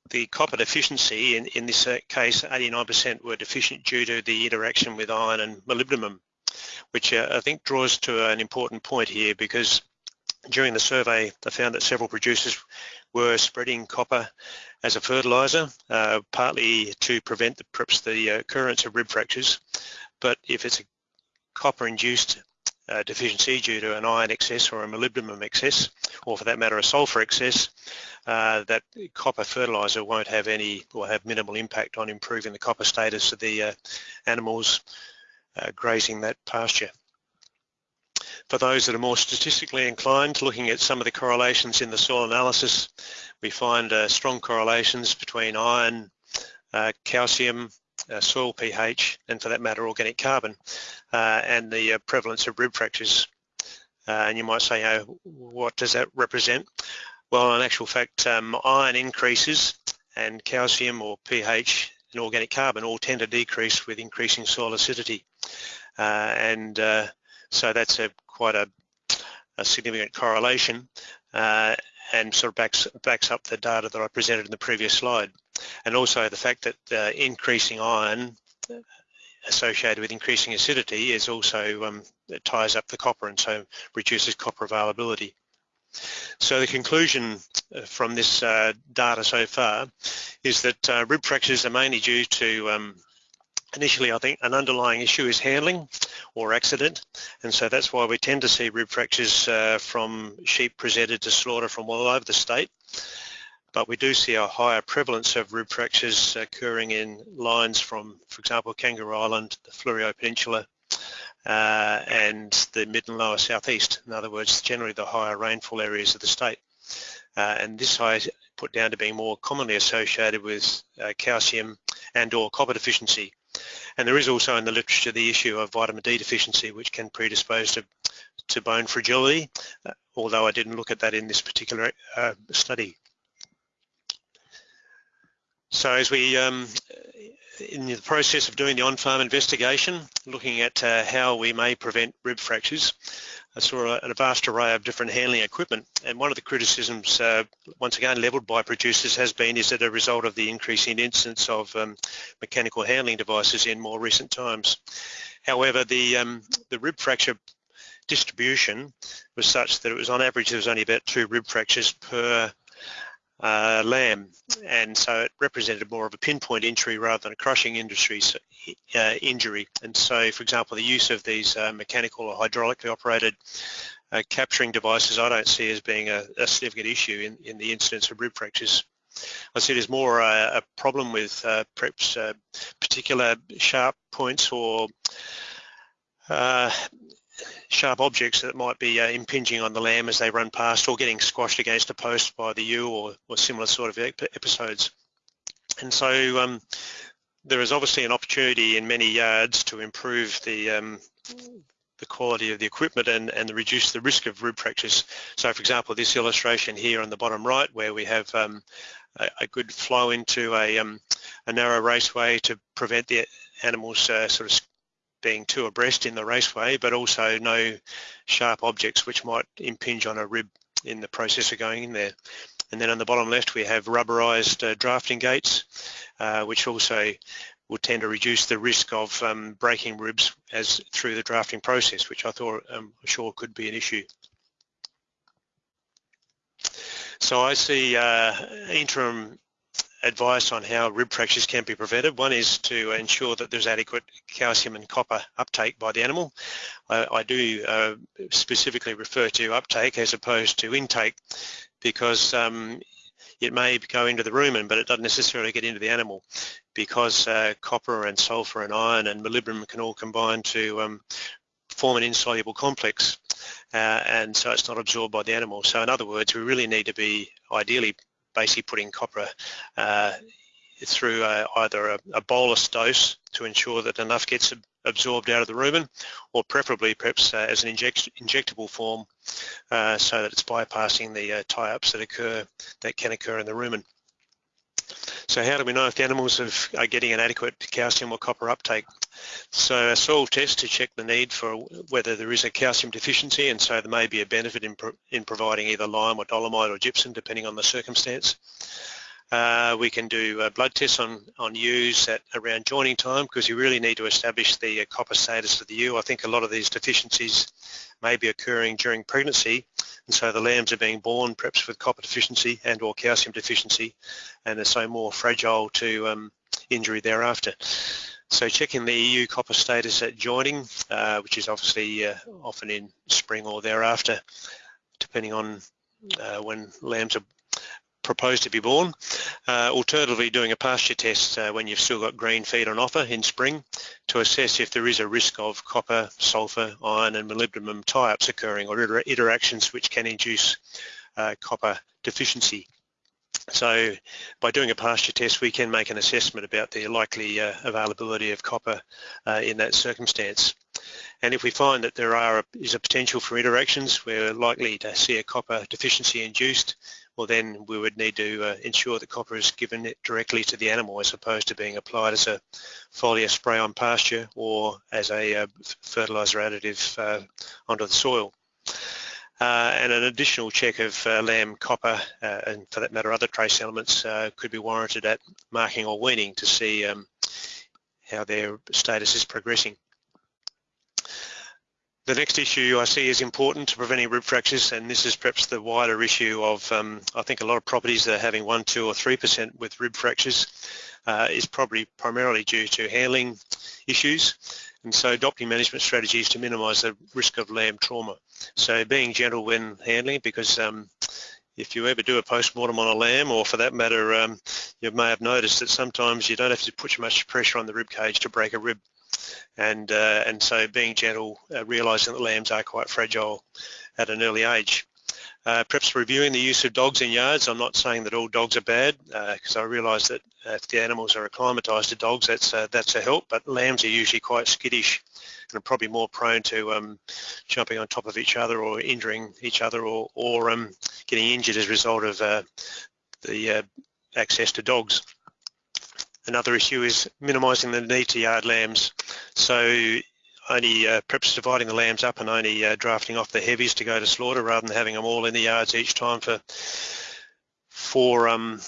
the copper deficiency, in, in this uh, case, 89% were deficient due to the interaction with iron and molybdenum, which uh, I think draws to an important point here because during the survey, they found that several producers were spreading copper as a fertiliser, uh, partly to prevent the, perhaps the occurrence of rib fractures. But if it's a copper-induced uh, deficiency due to an iron excess or a molybdenum excess, or for that matter a sulphur excess, uh, that copper fertiliser won't have any or have minimal impact on improving the copper status of the uh, animals uh, grazing that pasture. For those that are more statistically inclined, looking at some of the correlations in the soil analysis, we find uh, strong correlations between iron, uh, calcium, uh, soil pH, and for that matter, organic carbon, uh, and the uh, prevalence of rib fractures. Uh, and you might say, oh, what does that represent? Well, in actual fact, um, iron increases and calcium or pH and organic carbon all tend to decrease with increasing soil acidity. and so that's a quite a a significant correlation uh, and sort of backs, backs up the data that I presented in the previous slide. And also the fact that uh, increasing iron associated with increasing acidity is also um, ties up the copper and so reduces copper availability. So the conclusion uh, from this uh, data so far is that uh, rib fractures are mainly due to um, initially I think an underlying issue is handling or accident. And so that's why we tend to see rib fractures uh, from sheep presented to slaughter from all over the state. But we do see a higher prevalence of rib fractures occurring in lines from for example Kangaroo Island, the Fleurieu Peninsula uh, and the mid and lower southeast. In other words generally the higher rainfall areas of the state. Uh, and this I put down to being more commonly associated with uh, calcium and or copper deficiency and there is also in the literature the issue of vitamin D deficiency, which can predispose to, to bone fragility, uh, although I didn't look at that in this particular uh, study. So as we, um, in the process of doing the on-farm investigation, looking at uh, how we may prevent rib fractures, I saw a, vast array of different handling equipment and one of the criticisms uh, once again levelled by producers has been is that a result of the increasing incidence of um, mechanical handling devices in more recent times. However, the, um, the rib fracture distribution was such that it was on average there was only about two rib fractures per uh, lamb and so it represented more of a pinpoint injury rather than a crushing industry uh, injury and so for example the use of these uh, mechanical or hydraulically operated uh, capturing devices I don't see as being a, a significant issue in, in, the incidence of rib fractures. I see it as more a, a problem with uh, perhaps uh, particular sharp points or sharp objects that might be uh, impinging on the lamb as they run past or getting squashed against a post by the ewe or, or similar sort of episodes. And so um, there is obviously an opportunity in many yards to improve the um, the quality of the equipment and, and reduce the risk of rib fractures. So for example, this illustration here on the bottom right where we have um, a, a, good flow into a, um, a narrow raceway to prevent the animals uh, sort of being too abreast in the raceway, but also no sharp objects which might impinge on a rib in the process of going in there. And then on the bottom left, we have rubberized uh, drafting gates, uh, which also will tend to reduce the risk of um, breaking ribs as through the drafting process, which I thought um, sure could be an issue. So I see uh, interim advice on how rib fractures can be prevented. One is to ensure that there's adequate calcium and copper uptake by the animal. I, I do uh, specifically refer to uptake as opposed to intake because um, it may go into the rumen but it doesn't necessarily get into the animal because uh, copper and sulfur and iron and molybdenum can all combine to um, form an insoluble complex uh, and so it's not absorbed by the animal. So in other words, we really need to be ideally basically putting copper uh, through a, either a, a, bolus dose to ensure that enough gets absorbed out of the rumen or preferably perhaps uh, as an inject, injectable form uh, so that it's bypassing the uh, tie-ups that occur that can occur in the rumen. So how do we know if the animals have, are getting an adequate calcium or copper uptake? So a soil test to check the need for whether there is a calcium deficiency and so there may be a benefit in, pro in providing either lime or dolomite or gypsum depending on the circumstance. Uh, we can do uh, blood tests on, on ewes at around joining time because you really need to establish the uh, copper status of the ewe. I think a lot of these deficiencies may be occurring during pregnancy and so the lambs are being born perhaps with copper deficiency and or calcium deficiency and they're so more fragile to um, injury thereafter. So checking the EU copper status at joining, uh, which is obviously uh, often in spring or thereafter, depending on uh, when lambs are proposed to be born. Uh, alternatively, doing a pasture test uh, when you've still got green feed on offer in spring to assess if there is a risk of copper, sulfur, iron and molybdenum tie-ups occurring or interactions which can induce uh, copper deficiency. So by doing a pasture test, we can make an assessment about the likely uh, availability of copper uh, in that circumstance. And if we find that there are a, is a potential for interactions, we're likely to see a copper deficiency induced, well then we would need to uh, ensure that copper is given directly to the animal as opposed to being applied as a foliar spray on pasture or as a uh, fertiliser additive uh, onto the soil. Uh, and an additional check of uh, lamb copper uh, and for that matter other trace elements could be warranted at marking or weaning to see um, how their status is progressing. The next issue I see is important to preventing rib fractures and this is perhaps the wider issue of um, I think a lot of properties that are having 1, 2 or 3% with rib fractures uh, is probably primarily due to handling issues and so adopting management strategies to minimise the risk of lamb trauma. So being gentle when handling because um, if you ever do a post-mortem on a lamb or for that matter um, you may have noticed that sometimes you don't have to put too much pressure on the rib cage to break a rib and uh, and so being gentle, uh, realising that lambs are quite fragile at an early age. Uh, perhaps reviewing the use of dogs in yards. I'm not saying that all dogs are bad because uh, I realise that if the animals are acclimatised to dogs, that's uh, that's a help. But lambs are usually quite skittish and are probably more prone to um, jumping on top of each other or injuring each other or, or um, getting injured as a result of uh, the uh, access to dogs. Another issue is minimising the need to yard lambs. So only uh, perhaps dividing the lambs up and only uh, drafting off the heavies to go to slaughter rather than having them all in the yards each time for for um,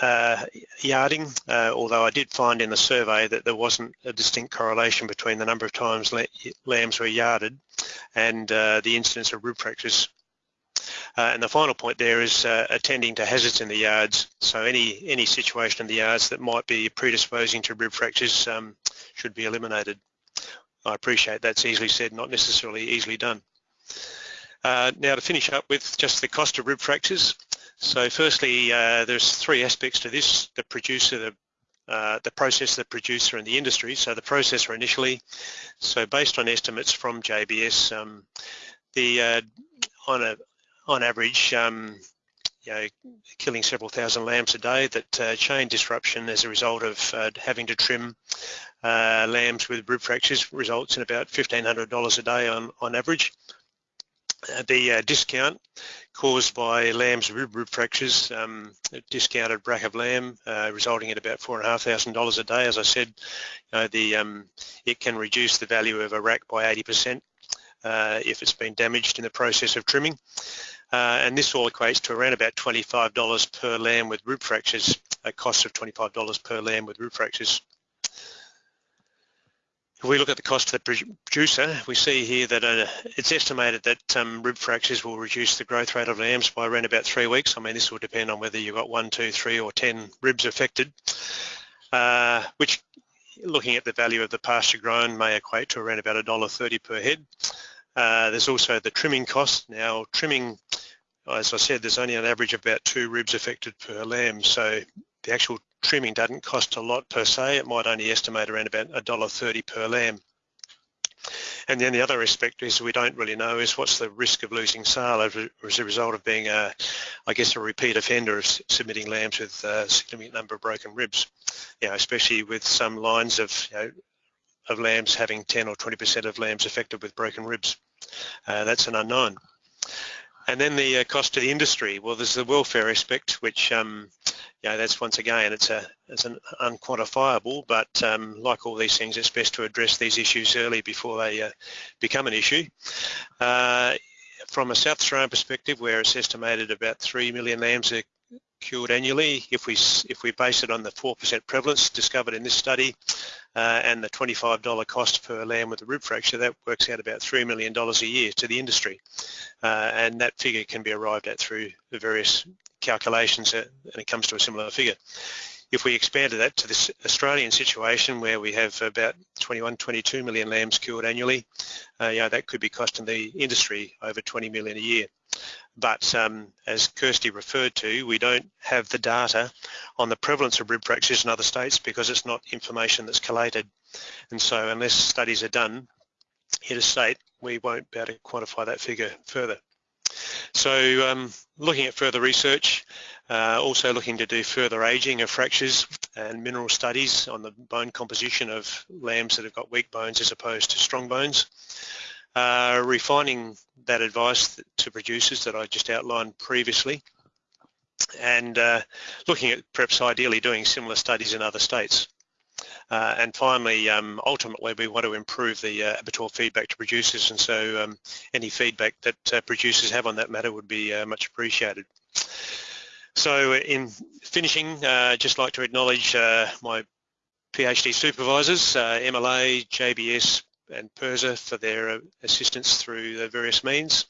uh, yarding, uh, although I did find in the survey that there wasn't a distinct correlation between the number of times lambs were yarded and uh, the incidence of rib fractures. Uh, and the final point there is attending to hazards in the yards. So any any situation in the yards that might be predisposing to rib fractures um, should be eliminated. I appreciate that's easily said, not necessarily easily done. Uh, now to finish up with just the cost of rib fractures. So firstly, uh, there's three aspects to this, the producer, the uh, the process, the producer and the industry. So the processor initially, so based on estimates from JBS, um, the uh, on a on average, um, you know, killing several thousand lambs a day, that uh, chain disruption as a result of uh, having to trim uh, lambs with rib fractures results in about $1,500 a day on, on average. Uh, the uh, discount caused by lambs with rib fractures, um, discounted brack of lamb, uh, resulting in about $4,500 a day. As I said, you know, the, um, it can reduce the value of a rack by 80% uh, if it's been damaged in the process of trimming. Uh, and this all equates to around about $25 per lamb with rib fractures, a cost of $25 per lamb with rib fractures. If we look at the cost to the producer, we see here that uh, it's estimated that um, rib fractures will reduce the growth rate of lambs by around about three weeks. I mean, this will depend on whether you've got one, two, three or 10 ribs affected, uh, which looking at the value of the pasture grown may equate to around about $1.30 per head. Uh, there's also the trimming cost. Now, trimming, as I said, there's only an average of about two ribs affected per lamb, so the actual trimming doesn't cost a lot per se. It might only estimate around about $1.30 per lamb. And then the other aspect is we don't really know is what's the risk of losing sale as a result of being, a, I guess, a repeat offender of submitting lambs with a significant number of broken ribs. You know, especially with some lines of, you know, of lambs having 10 or 20% of lambs affected with broken ribs. Uh, that's an unknown. And then the uh, cost to the industry. Well, there's the welfare aspect, which um, know, that's once again, it's a it's an unquantifiable, but um, like all these things, it's best to address these issues early before they uh, become an issue. Uh, from a South Australian perspective, where it's estimated about 3 million lambs are killed annually, if we if we base it on the 4% prevalence discovered in this study uh, and the $25 cost per lamb with a rib fracture, that works out about $3 million a year to the industry. Uh, and that figure can be arrived at through the various calculations and it comes to a similar figure. If we expanded that to this Australian situation where we have about 21, 22 million lambs killed annually, uh, yeah, that could be costing the industry over 20 million a year. But um, as Kirsty referred to, we don't have the data on the prevalence of rib fractures in other states because it's not information that's collated. And so unless studies are done in a state, we won't be able to quantify that figure further. So um, looking at further research, uh, also looking to do further aging of fractures and mineral studies on the bone composition of lambs that have got weak bones as opposed to strong bones. Uh, refining that advice to producers that I just outlined previously and uh, looking at perhaps ideally doing similar studies in other states. Uh, and finally, um, ultimately, we want to improve the uh, abattoir feedback to producers, and so um, any feedback that uh, producers have on that matter would be uh, much appreciated. So in finishing, uh, just like to acknowledge my PhD supervisors, MLA, JBS and PIRSA for their uh, assistance through the various means.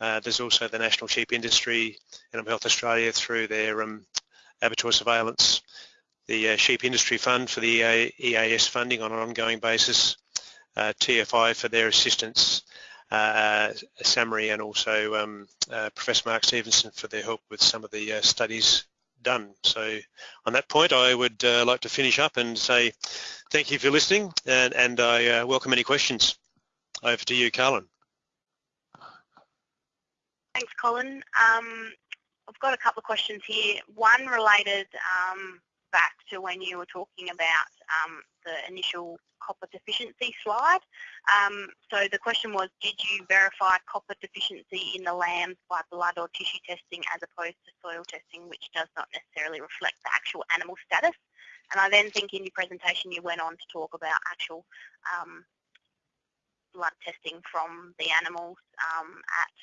Uh, there's also the National Sheep Industry, Animal Health Australia through their um, abattoir surveillance, the uh, Sheep Industry Fund for the EAS funding on an ongoing basis, TFI for their assistance, uh, SAHMRI and also um, uh, Professor Mark Stevenson for their help with some of the uh, studies done. So on that point, I would uh, like to finish up and say thank you for listening and, and I uh, welcome any questions. Over to you, Carlin. Thanks, Colin. Um, I've got a couple of questions here. One related um, back to when you were talking about um, the initial copper deficiency slide. Um, so the question was, did you verify copper deficiency in the lambs by blood or tissue testing as opposed to soil testing, which does not necessarily reflect the actual animal status? And I then think in your presentation you went on to talk about actual um, blood testing from the animals um, at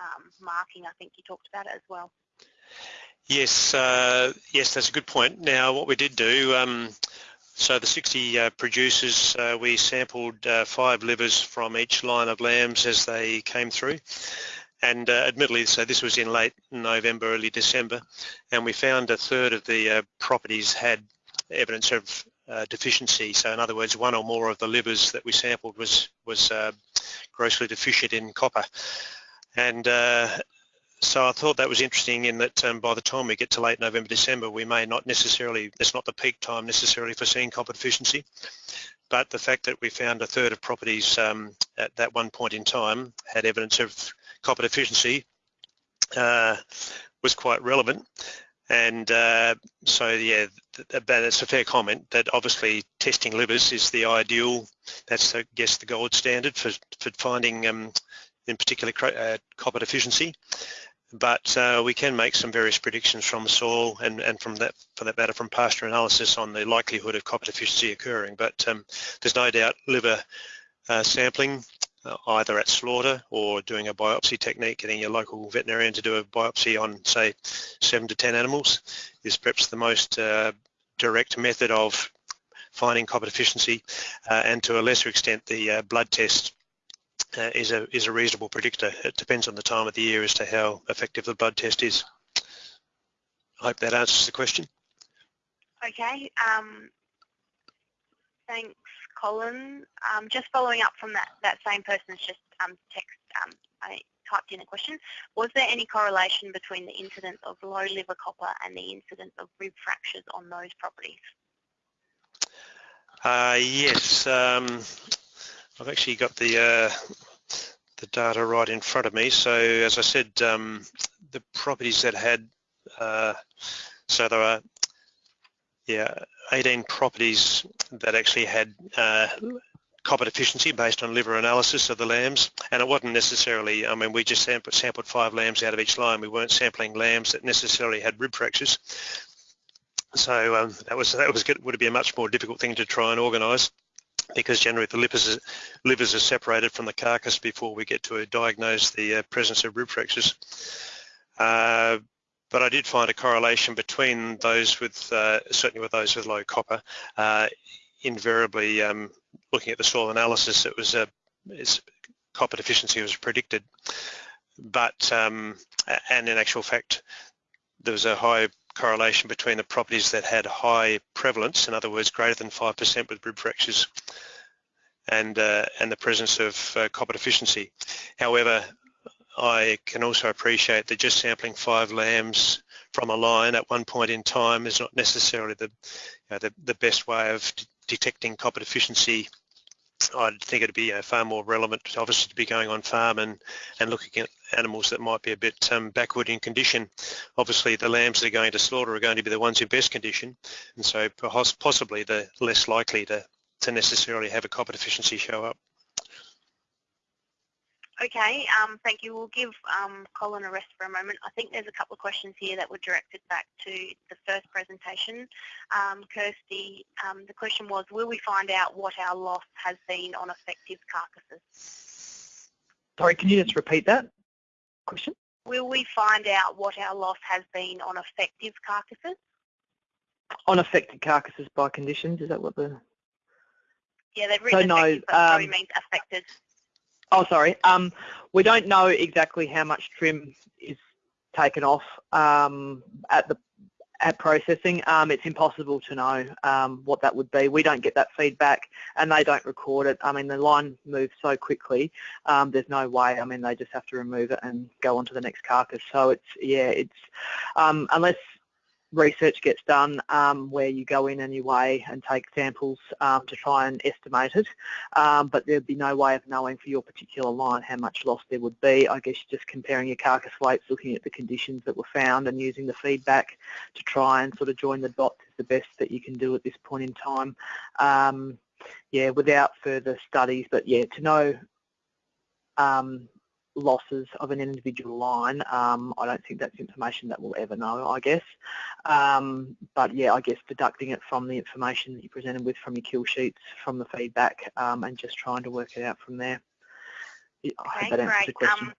um, marking. I think you talked about it as well. Yes, uh, yes, that's a good point. Now, what we did do, um, so the 60 uh, producers, uh, we sampled uh, five livers from each line of lambs as they came through. And uh, admittedly, so this was in late November, early December, and we found a third of the uh, properties had evidence of uh, deficiency. So in other words, one or more of the livers that we sampled was, was grossly deficient in copper. And so I thought that was interesting in that um, by the time we get to late November, December, we may not necessarily, it's not the peak time necessarily for seeing copper deficiency, but the fact that we found a third of properties um, at that one point in time had evidence of copper deficiency uh, was quite relevant. And uh, so, yeah, but it's a fair comment that obviously testing livers is the ideal, that's, I guess, the gold standard for, for finding um, in particular uh, copper deficiency but uh, we can make some various predictions from soil and, and from that, for that matter, from pasture analysis on the likelihood of copper deficiency occurring. But um, there's no doubt liver uh, sampling, uh, either at slaughter or doing a biopsy technique, getting your local veterinarian to do a biopsy on, say, seven to 10 animals is perhaps the most uh, direct method of finding copper deficiency uh, and to a lesser extent the uh, blood test uh, is a is a reasonable predictor. It depends on the time of the year as to how effective the blood test is. I hope that answers the question. Okay. Um, thanks, Colin. Um, just following up from that, that same person's just um, text, um, I typed in a question. Was there any correlation between the incidence of low liver copper and the incidence of rib fractures on those properties? Uh, yes. Um, I've actually got the uh, the data right in front of me. So as I said, um, the properties that had, uh, so there are, yeah, 18 properties that actually had uh, copper deficiency based on liver analysis of the lambs. And it wasn't necessarily I mean we just sampled, sampled five lambs out of each line. We weren't sampling lambs that necessarily had rib fractures. So um, that was that was good, would be a much more difficult thing to try and organise because generally the livers are, livers are separated from the carcass before we get to diagnose the uh, presence of rib fractures. Uh, but I did find a correlation between those with, uh, certainly with those with low copper. Uh, invariably, um, looking at the soil analysis, it was a copper deficiency was predicted. But, um, and in actual fact, there was a high correlation between the properties that had high prevalence, in other words, greater than 5% with rib fractures, and, uh, and the presence of uh, copper deficiency. However, I can also appreciate that just sampling five lambs from a line at one point in time is not necessarily the, you know, the, the, best way of detecting copper deficiency I think it'd be uh, far more relevant, obviously, to be going on farm and, and looking at animals that might be a bit um, backward in condition. Obviously, the lambs that are going to slaughter are going to be the ones in best condition, and so possibly the less likely to, to necessarily have a copper deficiency show up. Okay, um, thank you. We'll give um, Colin a rest for a moment. I think there's a couple of questions here that were directed back to the first presentation. Um, Kirsty, um, the question was, will we find out what our loss has been on effective carcasses? Sorry, can you just repeat that question? Will we find out what our loss has been on effective carcasses? On affected carcasses by conditions, is that what the... Yeah, they've written no, but probably um, means affected. Oh, sorry. Um, we don't know exactly how much trim is taken off um, at the at processing. Um, it's impossible to know um, what that would be. We don't get that feedback, and they don't record it. I mean, the line moves so quickly. Um, there's no way. I mean, they just have to remove it and go on to the next carcass. So it's yeah, it's um, unless research gets done um, where you go in weigh and take samples um, to try and estimate it, um, but there'd be no way of knowing for your particular line how much loss there would be. I guess just comparing your carcass weights, looking at the conditions that were found and using the feedback to try and sort of join the dots is the best that you can do at this point in time. Um, yeah, without further studies, but yeah, to know um, losses of an individual line, um, I don't think that's information that we'll ever know, I guess. Um, but yeah, I guess deducting it from the information that you presented with from your kill sheets, from the feedback, um, and just trying to work it out from there. I Okay, hope that answers great. the question. Um,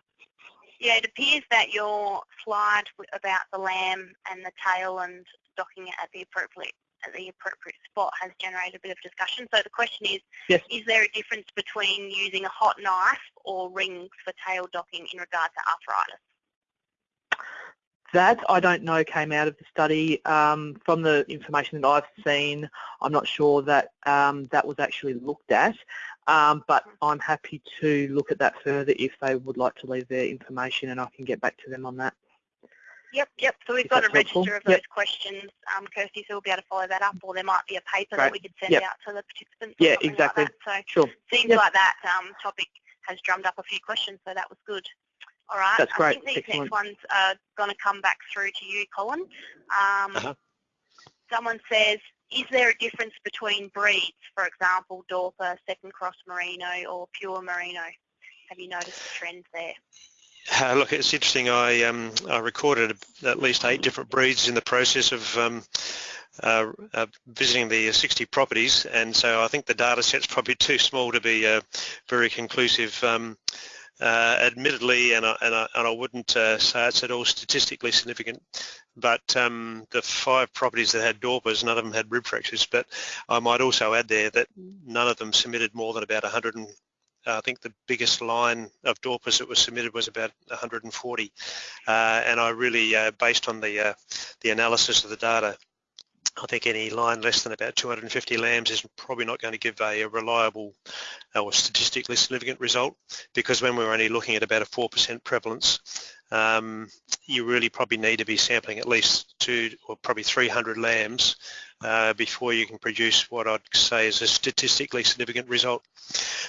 yeah, it appears that your slide about the lamb and the tail and docking it at the appropriate at the appropriate spot has generated a bit of discussion. So the question is, Yes. is there a difference between using a hot knife or rings for tail docking in regard to arthritis? That I don't know came out of the study. Um, from the information that I've seen, I'm not sure that um, that was actually looked at, um, but I'm happy to look at that further if they would like to leave their information and I can get back to them on that. Yep, yep. So we've got a register of Yep. those questions, um, Kirsty, so we'll be able to follow that up, or there might be a paper that we could send Yep. out to the participants. Yeah, exactly. Like that. Sure. So seems Yep. like that um, topic has drummed up a few questions, so that was good. All right. That's great. I think these Excellent. next ones are going to come back through to you, Colin. Um, Uh-huh. Someone says, is there a difference between breeds, for example, Dorper, second cross merino, or pure merino? Have you noticed a trend there? Uh, look, it's interesting. I um, I recorded at least eight different breeds in the process of um, uh, uh, visiting the 60 properties, and so I think the data set's probably too small to be uh, very conclusive. Um, uh, admittedly, and I, and I, and I wouldn't uh, say it's at all statistically significant, but um, the five properties that had Dorpers, none of them had rib fractures, but I might also add there that none of them submitted more than about 100 and I think the biggest line of Dorpers that was submitted was about 140, uh, and I really, uh, based on the uh, the analysis of the data, I think any line less than about 250 lambs is probably not going to give a, a reliable or statistically significant result because when we're only looking at about a 4% prevalence, um, you really probably need to be sampling at least two or probably 300 lambs uh, before you can produce what I'd say is a statistically significant result.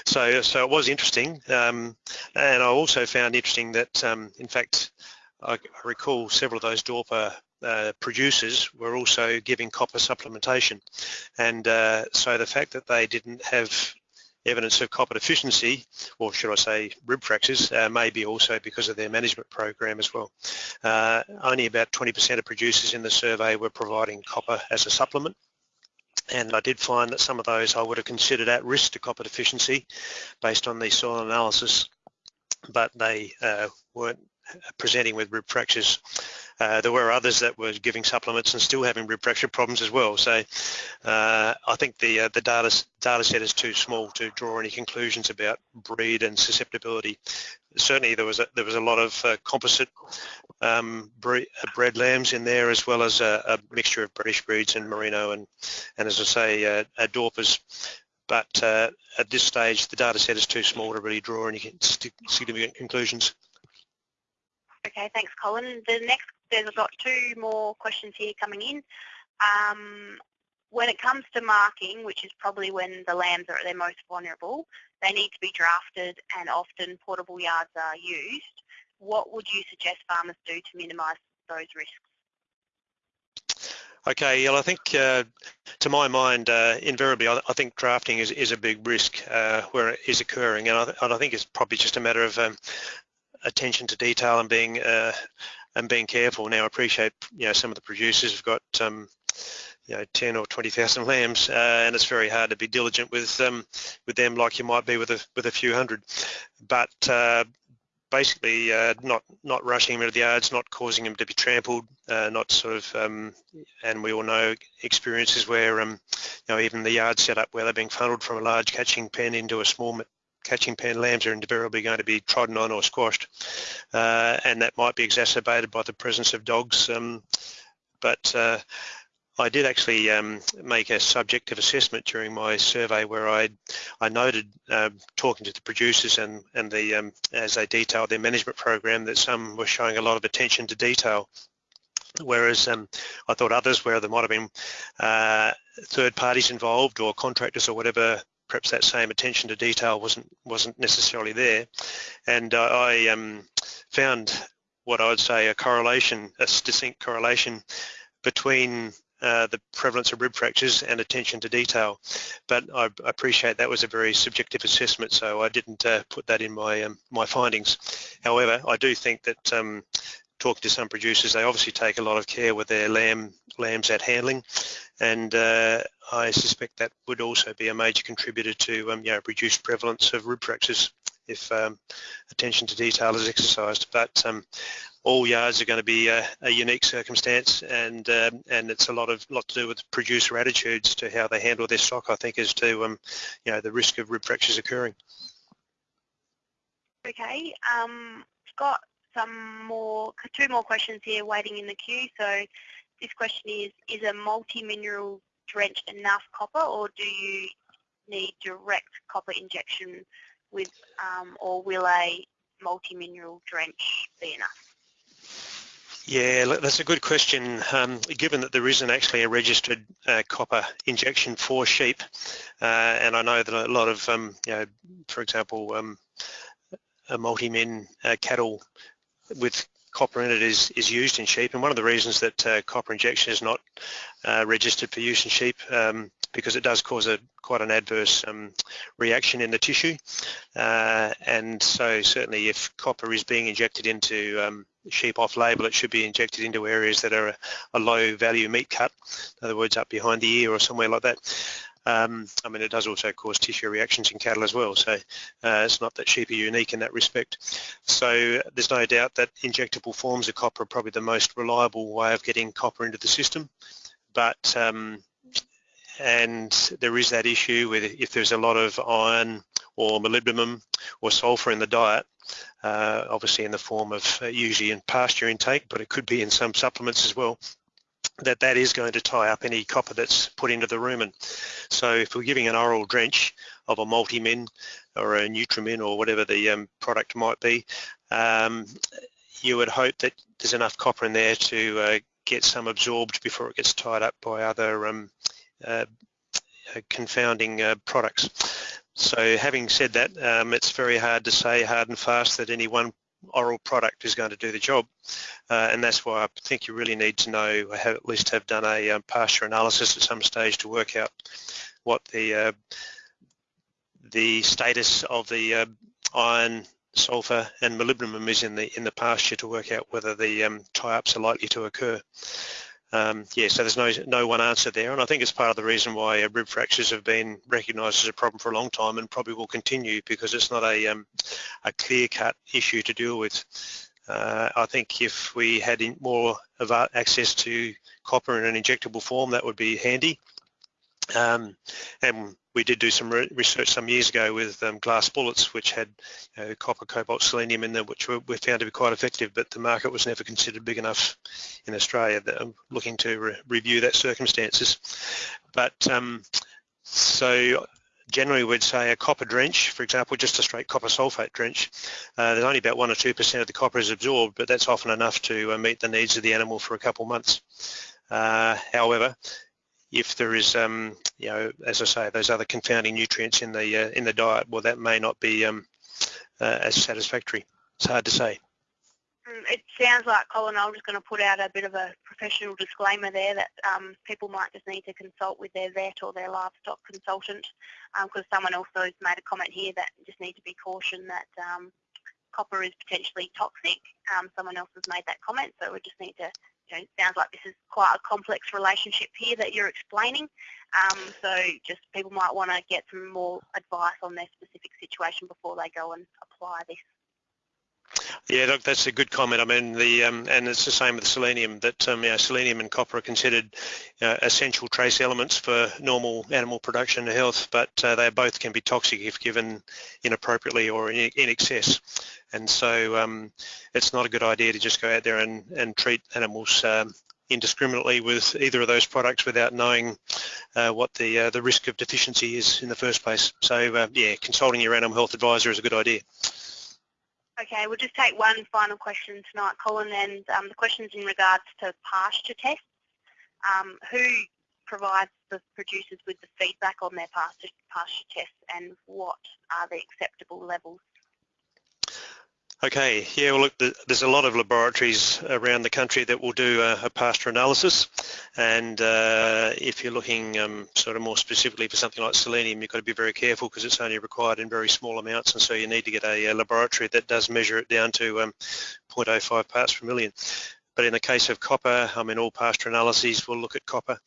So, so it was interesting, um, and I also found interesting that, um, in fact, I, I recall several of those Dorper uh, producers were also giving copper supplementation, and uh, so the fact that they didn't have evidence of copper deficiency, or should I say rib fractures, uh, may be also because of their management program as well. Uh, only about 20% of producers in the survey were providing copper as a supplement and I did find that some of those I would have considered at risk to copper deficiency based on the soil analysis, but they uh, weren't presenting with rib fractures. Uh, there were others that were giving supplements and still having rib fracture problems as well. So uh, I think the uh, the data data set is too small to draw any conclusions about breed and susceptibility. Certainly there was a, there was a lot of uh, composite um, bre- uh, bred lambs in there as well as a, a mixture of British breeds and merino and and as I say uh, Dorpers. But uh, at this stage the data set is too small to really draw any significant conclusions. Okay, thanks, Colin. The next, there's got two more questions here coming in. Um, when it comes to marking, which is probably when the lambs are at their most vulnerable, they need to be drafted and often portable yards are used. What would you suggest farmers do to minimise those risks? Okay, well, I think uh, to my mind, uh, invariably, I, I, think drafting is, is a big risk uh, where it is occurring, and I, and I, think it's probably just a matter of um, attention to detail and being uh, and being careful. Now, I appreciate you know some of the producers have got um, you know 10 or 20,000 lambs, uh, and it's very hard to be diligent with um, with them like you might be with a with a few hundred. But uh, basically uh, not not rushing them into the yards, not causing them to be trampled, uh, not sort of, um, and we all know experiences where um, you know even the yard setup where they're being funneled from a large catching pen into a small catching pen lambs are invariably going to be trodden on or squashed, uh, and that might be exacerbated by the presence of dogs. Um, but uh, I did actually um, make a subjective assessment during my survey where I I noted uh, talking to the producers and and the um, as they detailed their management program that some were showing a lot of attention to detail, whereas um, I thought others where there might have been uh, third parties involved or contractors or whatever perhaps that same attention to detail wasn't wasn't necessarily there, and uh, I um, found what I would say a correlation, a distinct correlation between uh, the prevalence of rib fractures and attention to detail. But I appreciate that was a very subjective assessment, so I didn't uh, put that in my um, my findings. However, I do think that um, talking to some producers, they obviously take a lot of care with their lamb lambs at handling, and uh, I suspect that would also be a major contributor to um, you know reduced prevalence of rib fractures if um, attention to detail is exercised. But um, all yards are going to be a, a unique circumstance and um, and it's a lot of lot to do with producer attitudes to how they handle their stock I think as to um, you know the risk of rib fractures occurring. Okay, um, got some more two more questions here waiting in the queue. So this question is, is a multi-mineral drench enough copper or do you need direct copper injection with um, or will a multi-mineral drench be enough? Yeah, that's a good question. Um, given that there isn't actually a registered uh, copper injection for sheep, uh, and I know that a lot of, um, you know, for example, um, a multi-min uh, cattle with copper in it is, is used in sheep, and one of the reasons that uh, copper injection is not uh, registered for use in sheep um, because it does cause a quite an adverse um, reaction in the tissue. Uh, and so certainly if copper is being injected into um, sheep off label, it should be injected into areas that are a, a, low value meat cut, in other words, up behind the ear or somewhere like that. Um, I mean, it does also cause tissue reactions in cattle as well, so uh, it's not that sheep are unique in that respect. So there's no doubt that injectable forms of copper are probably the most reliable way of getting copper into the system, but um, and there is that issue with if there's a lot of iron or molybdenum or sulfur in the diet, uh, obviously in the form of uh, usually in pasture intake, but it could be in some supplements as well, that that is going to tie up any copper that's put into the rumen. So if we're giving an oral drench of a multi-min or a Nutrimin or whatever the um, product might be, um, you would hope that there's enough copper in there to uh, get some absorbed before it gets tied up by other um, uh, confounding uh, products. So having said that, um, it's very hard to say hard and fast that any one oral product is going to do the job. Uh, and that's why I think you really need to know, have, at least have done a um, pasture analysis at some stage to work out what the uh, the status of the uh, iron, sulfur and molybdenum is in the in the pasture to work out whether the um, tie-ups are likely to occur. Um, yeah, so there's no no one answer there, and I think it's part of the reason why uh, rib fractures have been recognised as a problem for a long time, and probably will continue because it's not a um, a clear-cut issue to deal with. Uh, I think if we had more of access to copper in an injectable form, that would be handy. Um, and we did do some re research some years ago with um, glass bullets, which had copper, cobalt, selenium in them, which were, found to be quite effective, but the market was never considered big enough in Australia. That I'm looking to re review that circumstances. But um, so generally we'd say a copper drench, for example, just a straight copper sulfate drench, uh, there's only about one or two percent of the copper is absorbed, but that's often enough to uh, meet the needs of the animal for a couple months. Uh, however, if there is, um, you know, as I say, those other confounding nutrients in the uh, in the diet, well, that may not be um, uh, as satisfactory. It's hard to say. Mm, it sounds like, Colin, I'm just going to put out a bit of a professional disclaimer there that um, people might just need to consult with their vet or their livestock consultant because um, someone also has made a comment here that just need to be cautioned that um, copper is potentially toxic. Um, someone else has made that comment, so we just need to, you know, it sounds like this is quite a complex relationship here that you're explaining. Um, so just people might want to get some more advice on their specific situation before they go and apply this. Yeah, look, that's a good comment. I mean, the um, and it's the same with selenium. That um, know, selenium and copper are considered uh, essential trace elements for normal animal production and health, but uh, they both can be toxic if given inappropriately or in, in excess. And so, um, it's not a good idea to just go out there and, and treat animals um, indiscriminately with either of those products without knowing uh, what the uh, the risk of deficiency is in the first place. So, uh, yeah, consulting your animal health advisor is a good idea. Okay, we'll just take one final question tonight, Colin, and um, the question's in regards to pasture tests. Um, who provides the producers with the feedback on their pasture, pasture tests and what are the acceptable levels? Okay, yeah, well look, there's a lot of laboratories around the country that will do a, a pasture analysis. And uh, if you're looking um, sort of more specifically for something like selenium, you've got to be very careful because it's only required in very small amounts. And so you need to get a, a laboratory that does measure it down to um, 0.05 parts per million. But in the case of copper, I mean all pasture analyses will look at copper.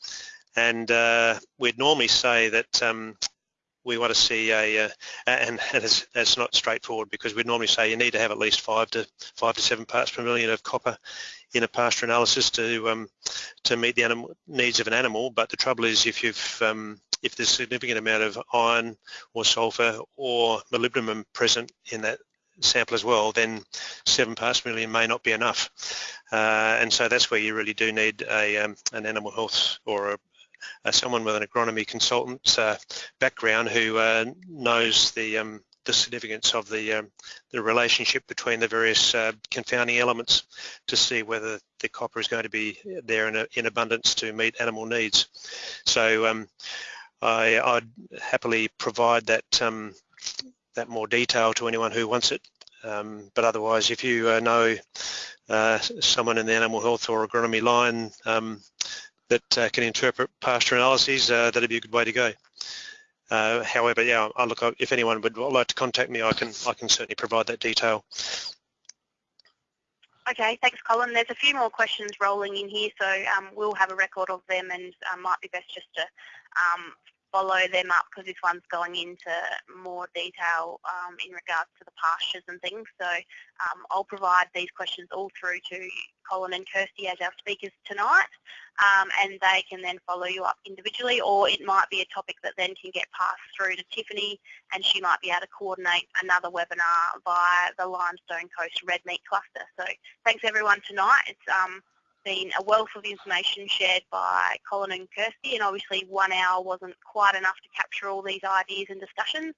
And uh, we'd normally say that um, we want to see a, uh, and, it's, not straightforward because we'd normally say you need to have at least five to five to seven parts per million of copper in a pasture analysis to um, to meet the animal needs of an animal. But the trouble is if you've um, if there's a significant amount of iron or sulfur or molybdenum present in that sample as well, then seven parts per million may not be enough. Uh, and so that's where you really do need a, um, an animal health or a, someone with an agronomy consultant uh, background who uh, knows the um, the significance of the um, the relationship between the various uh, confounding elements to see whether the copper is going to be there in, a, in abundance to meet animal needs. So um, I, would happily provide that um, that more detail to anyone who wants it. Um, but otherwise, if you uh, know uh, someone in the animal health or agronomy line um, that uh, can interpret pasture analyses, uh, that'd be a good way to go. Uh, however, yeah, I look, if anyone would like to contact me, I can, I can certainly provide that detail. Okay, thanks Colin. There's a few more questions rolling in here, so um, we'll have a record of them and um, might be best just to um, follow them up because this one's going into more detail um, in regards to the pastures and things. So um, I'll provide these questions all through to Colin and Kirsty as our speakers tonight um, and they can then follow you up individually or it might be a topic that then can get passed through to Tiffany and she might be able to coordinate another webinar via the Limestone Coast Red Meat Cluster. So thanks everyone tonight. It's um, been a wealth of information shared by Colin and Kirsty and obviously one hour wasn't quite enough to capture all these ideas and discussions.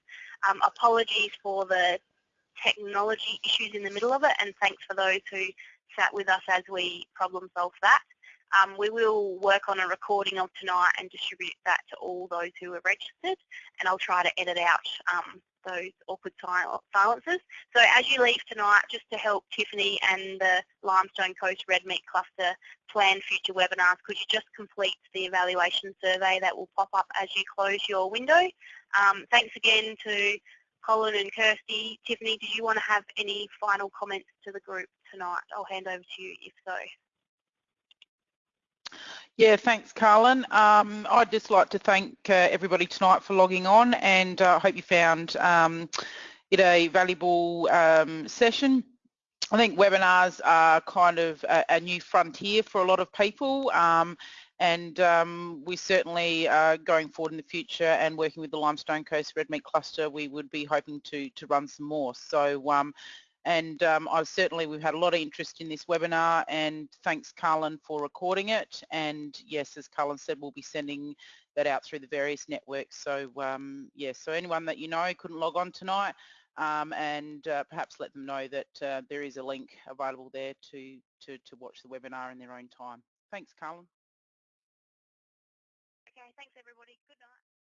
Um, apologies for the technology issues in the middle of it and thanks for those who sat with us as we problem solved that. Um, we will work on a recording of tonight and distribute that to all those who are registered and I'll try to edit out um, those awkward silences. So as you leave tonight, just to help Tiffany and the Limestone Coast Red Meat Cluster plan future webinars, could you just complete the evaluation survey that will pop up as you close your window? Um, thanks again to Colin and Kirsty. Tiffany, did you want to have any final comments to the group tonight? I'll hand over to you if so. Yeah, thanks, Carlin. Um, I'd just like to thank uh, everybody tonight for logging on and I uh, hope you found um, it a valuable um, session. I think webinars are kind of a, a, new frontier for a lot of people um, and um, we certainly are going forward in the future and working with the Limestone Coast Red Meat Cluster we would be hoping to, to run some more. So um, and um, I've certainly we've had a lot of interest in this webinar and thanks Carlin for recording it and yes as Carlin said we'll be sending that out through the various networks so um, yeah so anyone that you know couldn't log on tonight um, and uh, perhaps let them know that uh, there is a link available there to, to, to watch the webinar in their own time. Thanks Carlin. Okay, thanks everybody.